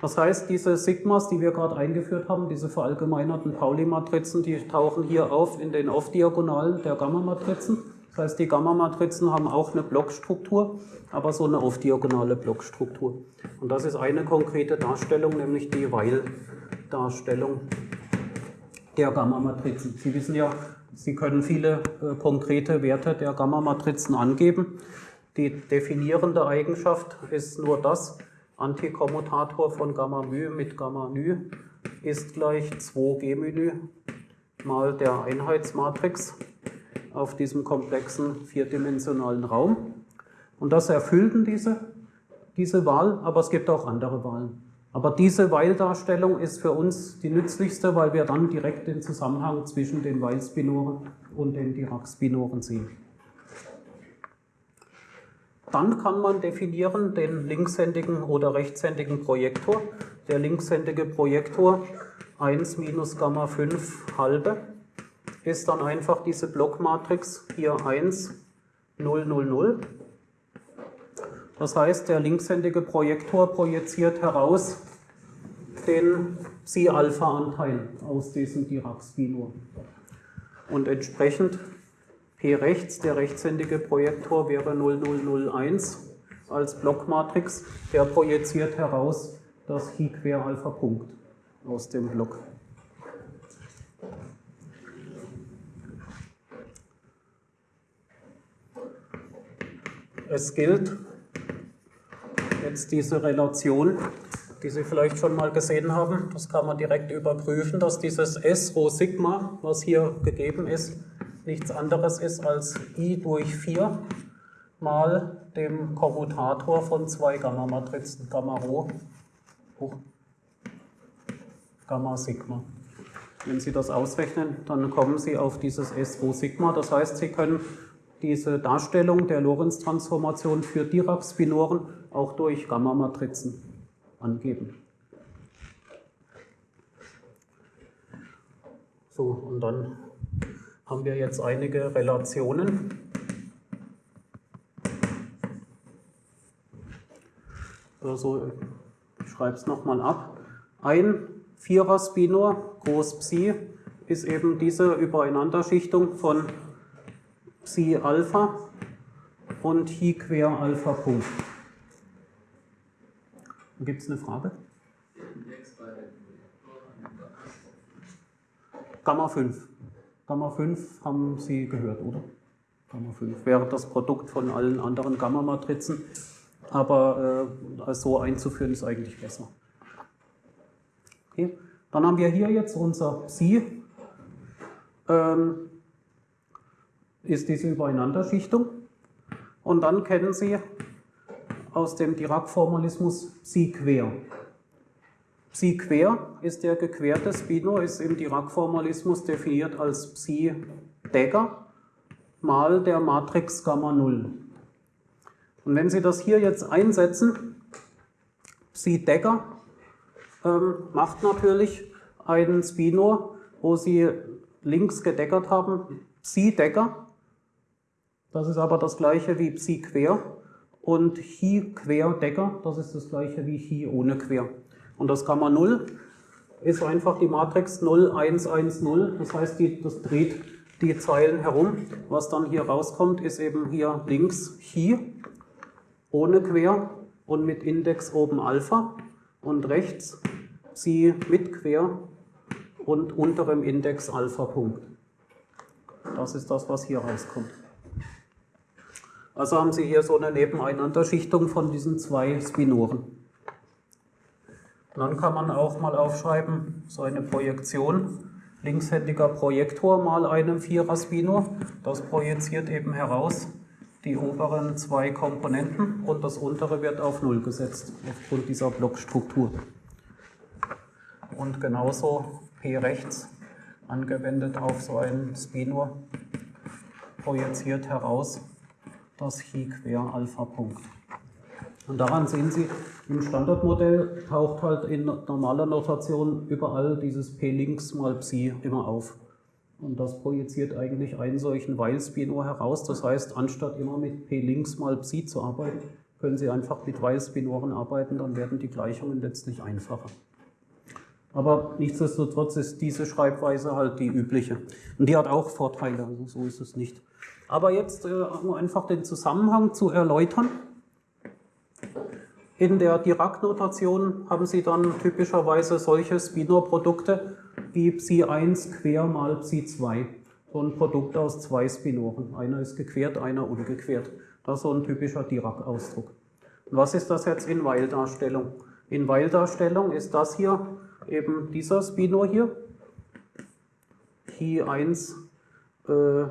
Das heißt, diese Sigmas, die wir gerade eingeführt haben, diese verallgemeinerten Pauli-Matrizen, die tauchen hier auf in den Off-Diagonalen der Gamma-Matrizen. Das heißt, die Gamma-Matrizen haben auch eine Blockstruktur, aber so eine off-diagonale Blockstruktur. Und das ist eine konkrete Darstellung, nämlich die Weil-Darstellung der Gamma-Matrizen. Sie wissen ja, Sie können viele äh, konkrete Werte der Gamma-Matrizen angeben. Die definierende Eigenschaft ist nur das, Antikommutator von Gamma μ mit Gamma ν ist gleich 2G μ mal der Einheitsmatrix auf diesem komplexen vierdimensionalen Raum. Und das erfüllten diese, diese Wahl, aber es gibt auch andere Wahlen. Aber diese Weil-Darstellung ist für uns die nützlichste, weil wir dann direkt den Zusammenhang zwischen den Weil-Spinoren und den Dirac-Spinoren sehen. Dann kann man definieren den linkshändigen oder rechtshändigen Projektor. Der linkshändige Projektor 1 minus Gamma 5 halbe ist dann einfach diese Blockmatrix hier 1, 0, 0, 0. Das heißt, der linkshändige Projektor projiziert heraus den Psi-Alpha-Anteil aus diesem Dirac-Spinor. Und entsprechend Rechts, der rechtshändige Projektor wäre 0001 als Blockmatrix. Der projiziert heraus das Chi quer Alpha Punkt aus dem Block. Es gilt jetzt diese Relation, die Sie vielleicht schon mal gesehen haben. Das kann man direkt überprüfen, dass dieses S Rho Sigma, was hier gegeben ist, nichts anderes ist als i durch 4 mal dem Kommutator von zwei Gamma-Matrizen, Gamma Rho, hoch, Gamma Sigma. Wenn Sie das ausrechnen, dann kommen Sie auf dieses S Rho Sigma. Das heißt, Sie können diese Darstellung der Lorentz-Transformation für Dirac-Spinoren auch durch Gamma-Matrizen angeben. So, und dann haben wir jetzt einige Relationen. Also ich schreibe es nochmal ab. Ein Vierer-Spinor, Groß Psi, ist eben diese Übereinanderschichtung von Psi Alpha und Chi quer Alpha Punkt. Gibt es eine Frage? Gamma 5. Gamma 5 haben Sie gehört, oder? Gamma 5 wäre das Produkt von allen anderen Gamma-Matrizen, aber äh, so einzuführen ist eigentlich besser. Okay. Dann haben wir hier jetzt unser Psi. Äh, ähm, ist diese Übereinanderschichtung. Und dann kennen Sie aus dem Dirac-Formalismus Psi quer. Psi quer ist der gequerte Spino, ist im Dirac-Formalismus definiert als Psi Dagger mal der Matrix Gamma 0. Und wenn Sie das hier jetzt einsetzen, Psi Dagger ähm, macht natürlich einen Spino, wo Sie links gedeckert haben, Psi Dagger. Das ist aber das gleiche wie Psi quer. Und Chi quer Decker, das ist das gleiche wie Chi ohne quer. Und das Gamma 0 ist einfach die Matrix 0, 1, 1, 0. Das heißt, die, das dreht die Zeilen herum. Was dann hier rauskommt, ist eben hier links Chi ohne quer und mit Index oben Alpha und rechts Psi mit quer und unterem Index Alpha Punkt. Das ist das, was hier rauskommt. Also haben Sie hier so eine Nebeneinanderschichtung von diesen zwei Spinoren. Dann kann man auch mal aufschreiben, so eine Projektion, linkshändiger Projektor mal einem Vierer-Spinor. Das projiziert eben heraus die oberen zwei Komponenten und das untere wird auf Null gesetzt, aufgrund dieser Blockstruktur. Und genauso P rechts angewendet auf so einen Spinor projiziert heraus das Chi quer Alpha Punkt. Und daran sehen Sie, im Standardmodell taucht halt in normaler Notation überall dieses P links mal Psi immer auf. Und das projiziert eigentlich einen solchen Weil-Spinor heraus. Das heißt, anstatt immer mit P links mal Psi zu arbeiten, können Sie einfach mit Weil-Spinoren arbeiten, dann werden die Gleichungen letztlich einfacher. Aber nichtsdestotrotz ist diese Schreibweise halt die übliche. Und die hat auch Vorteile, also so ist es nicht. Aber jetzt, äh, um einfach den Zusammenhang zu erläutern, in der Dirac-Notation haben Sie dann typischerweise solche Spinor-Produkte wie Psi1 quer mal Psi2. So ein Produkt aus zwei Spinoren. Einer ist gequert, einer ungequert. Das ist so ein typischer Dirac-Ausdruck. Was ist das jetzt in Weil-Darstellung? In Weil-Darstellung ist das hier eben dieser Spinor hier. Chi 1 äh,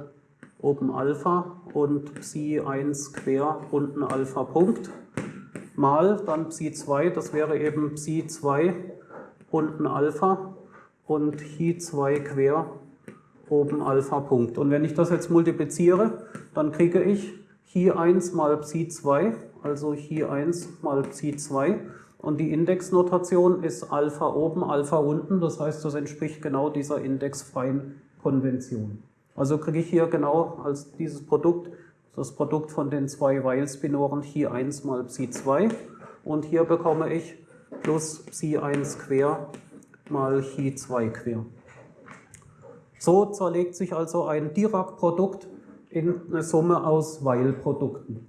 oben Alpha und Psi 1 quer unten Alpha Punkt mal dann Psi 2, das wäre eben Psi 2 unten Alpha und Chi 2 quer oben Alpha Punkt. Und wenn ich das jetzt multipliziere, dann kriege ich Chi 1 mal Psi 2, also Chi 1 mal Psi 2 und die Indexnotation ist Alpha oben, Alpha unten, das heißt, das entspricht genau dieser indexfreien Konvention. Also kriege ich hier genau als dieses Produkt das Produkt von den zwei Weil-Spinoren Chi 1 mal Psi 2 und hier bekomme ich plus Psi 1 quer mal Chi 2 quer. So zerlegt sich also ein Dirac-Produkt in eine Summe aus Weil-Produkten.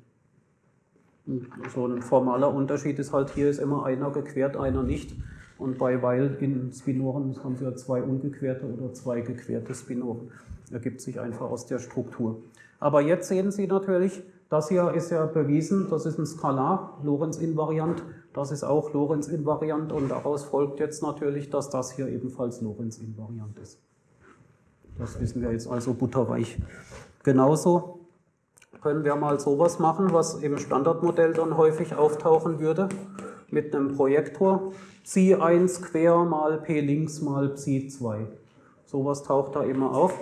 So ein formaler Unterschied ist halt, hier ist immer einer gequert, einer nicht. Und bei Weil in Spinoren haben Sie ja zwei ungequerte oder zwei gequerte Spinoren. Ergibt sich einfach aus der Struktur. Aber jetzt sehen Sie natürlich, das hier ist ja bewiesen, das ist ein Skalar, Lorentz-Invariant, das ist auch Lorentz-Invariant und daraus folgt jetzt natürlich, dass das hier ebenfalls Lorentz-Invariant ist. Das wissen wir jetzt also butterweich. Genauso können wir mal sowas machen, was im Standardmodell dann häufig auftauchen würde, mit einem Projektor Psi 1 quer mal P links mal Psi 2. Sowas taucht da immer auf.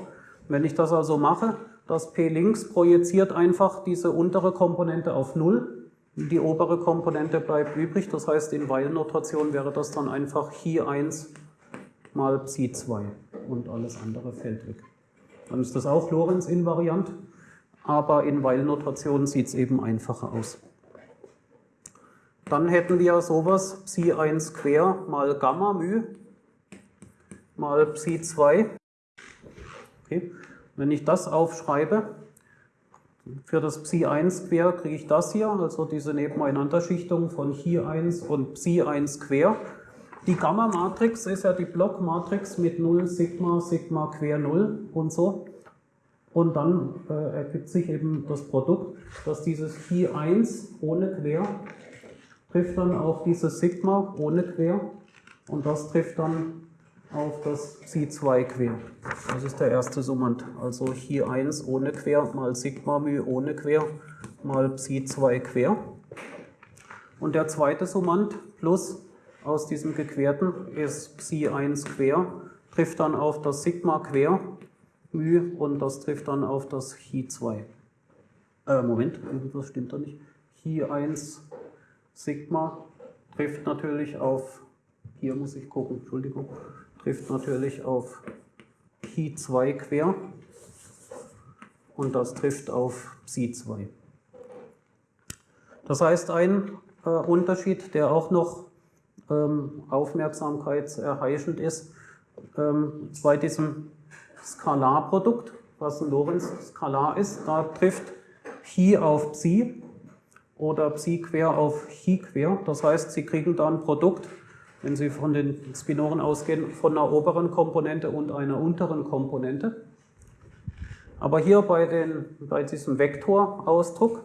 Wenn ich das also mache, das P links projiziert einfach diese untere Komponente auf 0. Die obere Komponente bleibt übrig, das heißt in Weil-Notation wäre das dann einfach Chi 1 mal Psi 2 und alles andere fällt weg. Dann ist das auch Lorenz-invariant, aber in Weil-Notation sieht es eben einfacher aus. Dann hätten wir sowas Psi 1 quer mal Gamma μ mal Psi 2. Okay. Wenn ich das aufschreibe, für das Psi 1 quer kriege ich das hier, also diese Nebeneinanderschichtung von Chi 1 und Psi 1 quer. Die Gamma-Matrix ist ja die Blockmatrix mit 0, Sigma, Sigma quer 0 und so. Und dann äh, ergibt sich eben das Produkt, dass dieses Chi 1 ohne quer trifft dann auf dieses Sigma ohne quer und das trifft dann auf das Psi2 quer. Das ist der erste Summand. Also Chi 1 ohne quer mal Sigma μ ohne quer mal Psi2 quer. Und der zweite Summand plus aus diesem gequerten ist Psi1 quer, trifft dann auf das Sigma quer μ und das trifft dann auf das Chi 2. Äh, Moment, irgendwas stimmt da nicht. Chi 1 Sigma trifft natürlich auf, hier muss ich gucken, Entschuldigung, trifft natürlich auf Chi 2 quer und das trifft auf Psi 2. Das heißt, ein äh, Unterschied, der auch noch ähm, aufmerksamkeitserheischend ist, ähm, bei diesem Skalarprodukt, was ein Lorentz-Skalar ist, da trifft Chi auf Psi oder Psi quer auf Chi quer. Das heißt, Sie kriegen da ein Produkt wenn Sie von den Spinoren ausgehen, von einer oberen Komponente und einer unteren Komponente. Aber hier bei, den, bei diesem Vektorausdruck,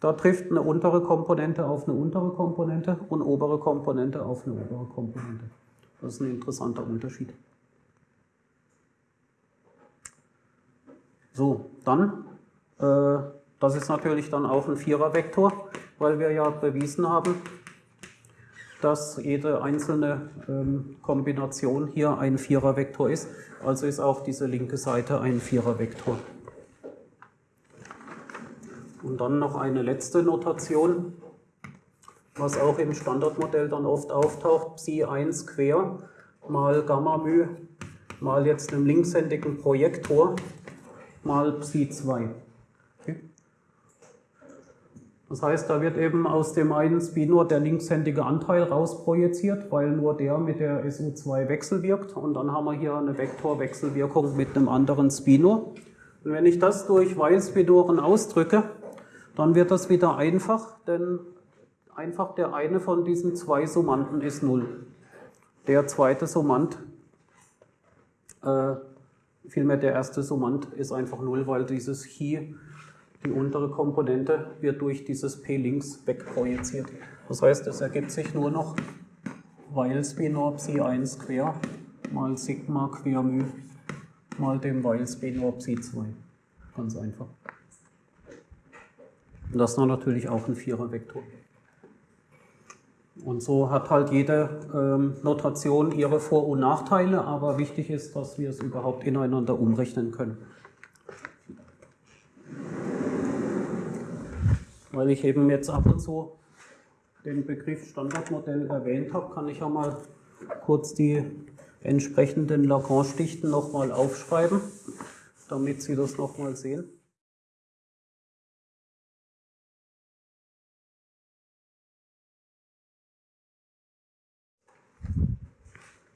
da trifft eine untere Komponente auf eine untere Komponente und obere Komponente auf eine obere Komponente. Das ist ein interessanter Unterschied. So, dann, äh, das ist natürlich dann auch ein Vierervektor, weil wir ja bewiesen haben, dass jede einzelne ähm, Kombination hier ein Vierervektor ist. Also ist auch diese linke Seite ein Vierervektor. Und dann noch eine letzte Notation, was auch im Standardmodell dann oft auftaucht, Psi 1 quer mal Gamma μ mal jetzt einem linkshändigen Projektor mal Psi 2. Das heißt, da wird eben aus dem einen Spinor der linkshändige Anteil rausprojiziert, weil nur der mit der SU2 wechselwirkt. Und dann haben wir hier eine Vektorwechselwirkung mit einem anderen Spinor. Und wenn ich das durch Weil-Spinoren ausdrücke, dann wird das wieder einfach, denn einfach der eine von diesen zwei Summanden ist 0. Der zweite Summand, äh, vielmehr der erste Summand ist einfach 0, weil dieses Chi die untere Komponente wird durch dieses P links wegprojiziert. Das heißt, es ergibt sich nur noch weil Spinor Psi 1 quer mal Sigma quer μ mal dem weil Spinor Psi 2. Ganz einfach. Und das ist natürlich auch ein Vierervektor. Und so hat halt jede ähm, Notation ihre Vor- und Nachteile, aber wichtig ist, dass wir es überhaupt ineinander umrechnen können. Weil ich eben jetzt ab und zu den Begriff Standardmodell erwähnt habe, kann ich ja mal kurz die entsprechenden Lagrange-Dichten nochmal aufschreiben, damit Sie das nochmal sehen.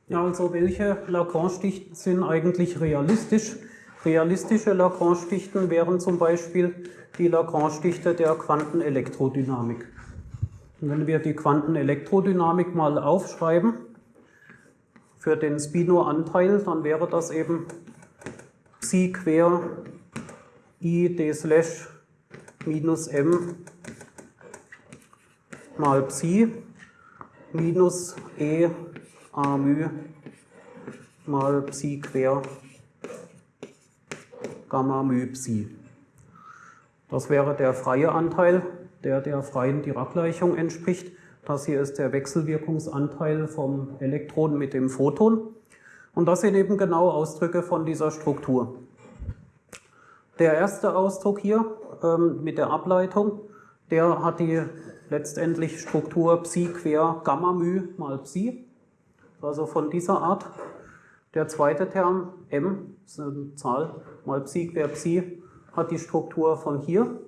Ja, also welche Lagrange-Dichten sind eigentlich realistisch? Realistische Lagrange-Dichten wären zum Beispiel die Lagrange-Dichte der Quantenelektrodynamik. Und wenn wir die Quantenelektrodynamik mal aufschreiben, für den Spino-Anteil, dann wäre das eben Psi quer i d slash minus m mal Psi minus e a μ mal Psi quer Gamma μ Psi. Das wäre der freie Anteil, der der freien Dirac-Gleichung entspricht. Das hier ist der Wechselwirkungsanteil vom Elektron mit dem Photon. Und das sind eben genau Ausdrücke von dieser Struktur. Der erste Ausdruck hier ähm, mit der Ableitung, der hat die letztendlich Struktur Psi quer Gamma μ mal Psi, also von dieser Art. Der zweite Term m, ist eine Zahl, mal Psi quer Psi, hat die Struktur von hier,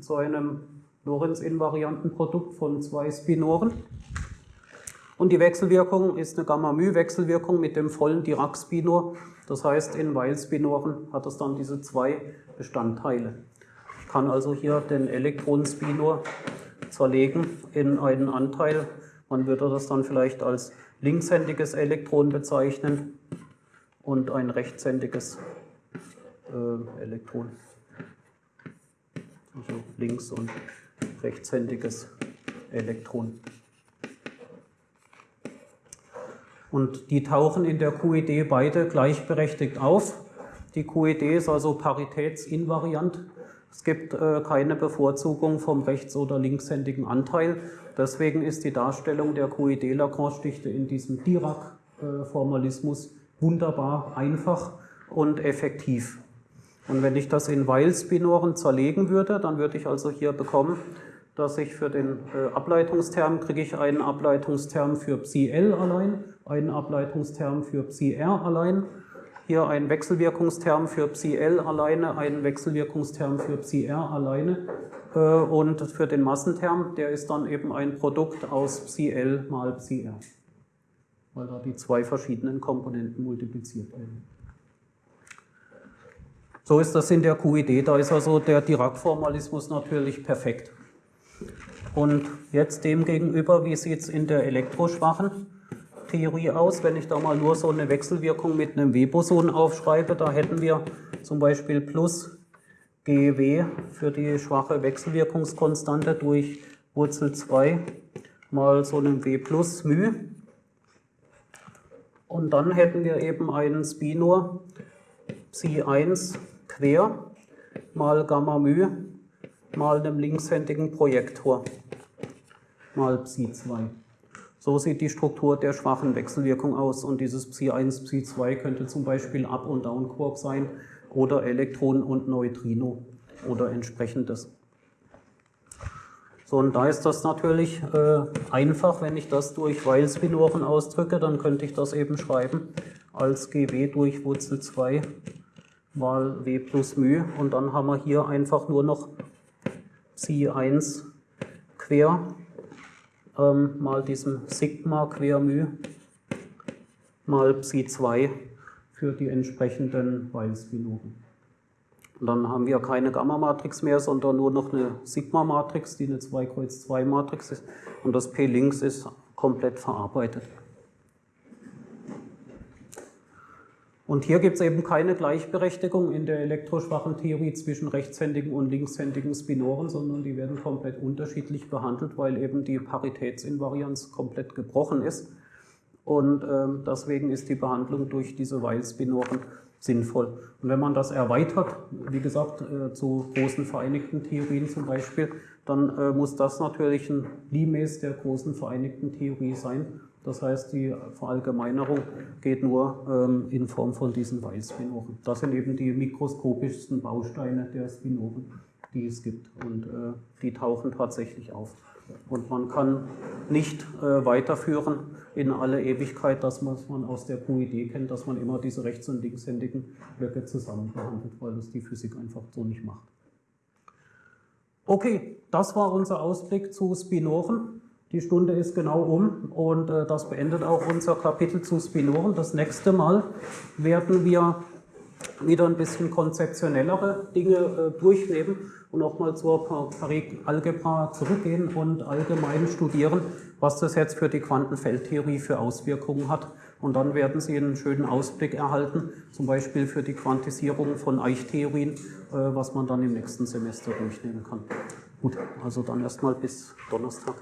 zu einem Lorentz-invarianten Produkt von zwei Spinoren. Und die Wechselwirkung ist eine Gamma-μ-Wechselwirkung mit dem vollen Dirac-Spinor. Das heißt, in Weil-Spinoren hat es dann diese zwei Bestandteile. Ich kann also hier den Elektronenspinor zerlegen in einen Anteil. Man würde das dann vielleicht als linkshändiges Elektron bezeichnen und ein rechtshändiges äh, Elektron also links- und rechtshändiges Elektron. Und die tauchen in der QED beide gleichberechtigt auf. Die QED ist also paritätsinvariant. Es gibt äh, keine Bevorzugung vom rechts- oder linkshändigen Anteil. Deswegen ist die Darstellung der QED-Lagrange-Dichte in diesem Dirac-Formalismus wunderbar einfach und effektiv. Und wenn ich das in Weil-Spinoren zerlegen würde, dann würde ich also hier bekommen, dass ich für den äh, Ableitungsterm kriege ich einen Ableitungsterm für Psi L allein, einen Ableitungsterm für Psi R allein, hier einen Wechselwirkungsterm für Psi L alleine, einen Wechselwirkungsterm für Psi R alleine äh, und für den Massenterm, der ist dann eben ein Produkt aus Psi L mal Psi R, weil da die zwei verschiedenen Komponenten multipliziert werden. So ist das in der QID. Da ist also der Dirac-Formalismus natürlich perfekt. Und jetzt demgegenüber, wie sieht es in der elektroschwachen Theorie aus? Wenn ich da mal nur so eine Wechselwirkung mit einem W-Boson aufschreibe, da hätten wir zum Beispiel plus GW für die schwache Wechselwirkungskonstante durch Wurzel 2 mal so einem W plus μ. Und dann hätten wir eben einen Spinor Psi 1 quer mal Gamma μ mal einem linkshändigen Projektor mal Psi 2. So sieht die Struktur der schwachen Wechselwirkung aus und dieses Psi 1, Psi 2 könnte zum Beispiel Up- und Down-Quark sein oder Elektron und Neutrino oder entsprechendes. So, und da ist das natürlich äh, einfach, wenn ich das durch Weil-Spinoren ausdrücke, dann könnte ich das eben schreiben als GW durch Wurzel 2 mal W plus μ und dann haben wir hier einfach nur noch Psi 1 quer ähm, mal diesem Sigma quer μ mal Psi 2 für die entsprechenden Weil-Spinoren. Und dann haben wir keine Gamma-Matrix mehr, sondern nur noch eine Sigma-Matrix, die eine 2 Kreuz 2 Matrix ist. Und das P links ist komplett verarbeitet. Und hier gibt es eben keine Gleichberechtigung in der elektroschwachen Theorie zwischen rechtshändigen und linkshändigen Spinoren, sondern die werden komplett unterschiedlich behandelt, weil eben die Paritätsinvarianz komplett gebrochen ist. Und äh, deswegen ist die Behandlung durch diese Weil-Spinoren sinnvoll. Und wenn man das erweitert, wie gesagt, äh, zu großen vereinigten Theorien zum Beispiel, dann äh, muss das natürlich ein Limes der großen vereinigten Theorie sein. Das heißt, die Verallgemeinerung geht nur ähm, in Form von diesen Weil-Spinoren. Das sind eben die mikroskopischsten Bausteine der Spinoren, die es gibt. Und äh, die tauchen tatsächlich auf. Und man kann nicht äh, weiterführen in alle Ewigkeit, das, was man aus der QID kennt, dass man immer diese rechts- und linkshändigen Blöcke zusammen behandelt, weil das die Physik einfach so nicht macht. Okay, das war unser Ausblick zu Spinoren. Die Stunde ist genau um und äh, das beendet auch unser Kapitel zu Spinoren. Das nächste Mal werden wir wieder ein bisschen konzeptionellere Dinge äh, durchnehmen und nochmal zur Parik-Algebra zurückgehen und allgemein studieren, was das jetzt für die Quantenfeldtheorie für Auswirkungen hat. Und dann werden Sie einen schönen Ausblick erhalten, zum Beispiel für die Quantisierung von Eichtheorien, äh, was man dann im nächsten Semester durchnehmen kann. Gut, also dann erstmal bis Donnerstag.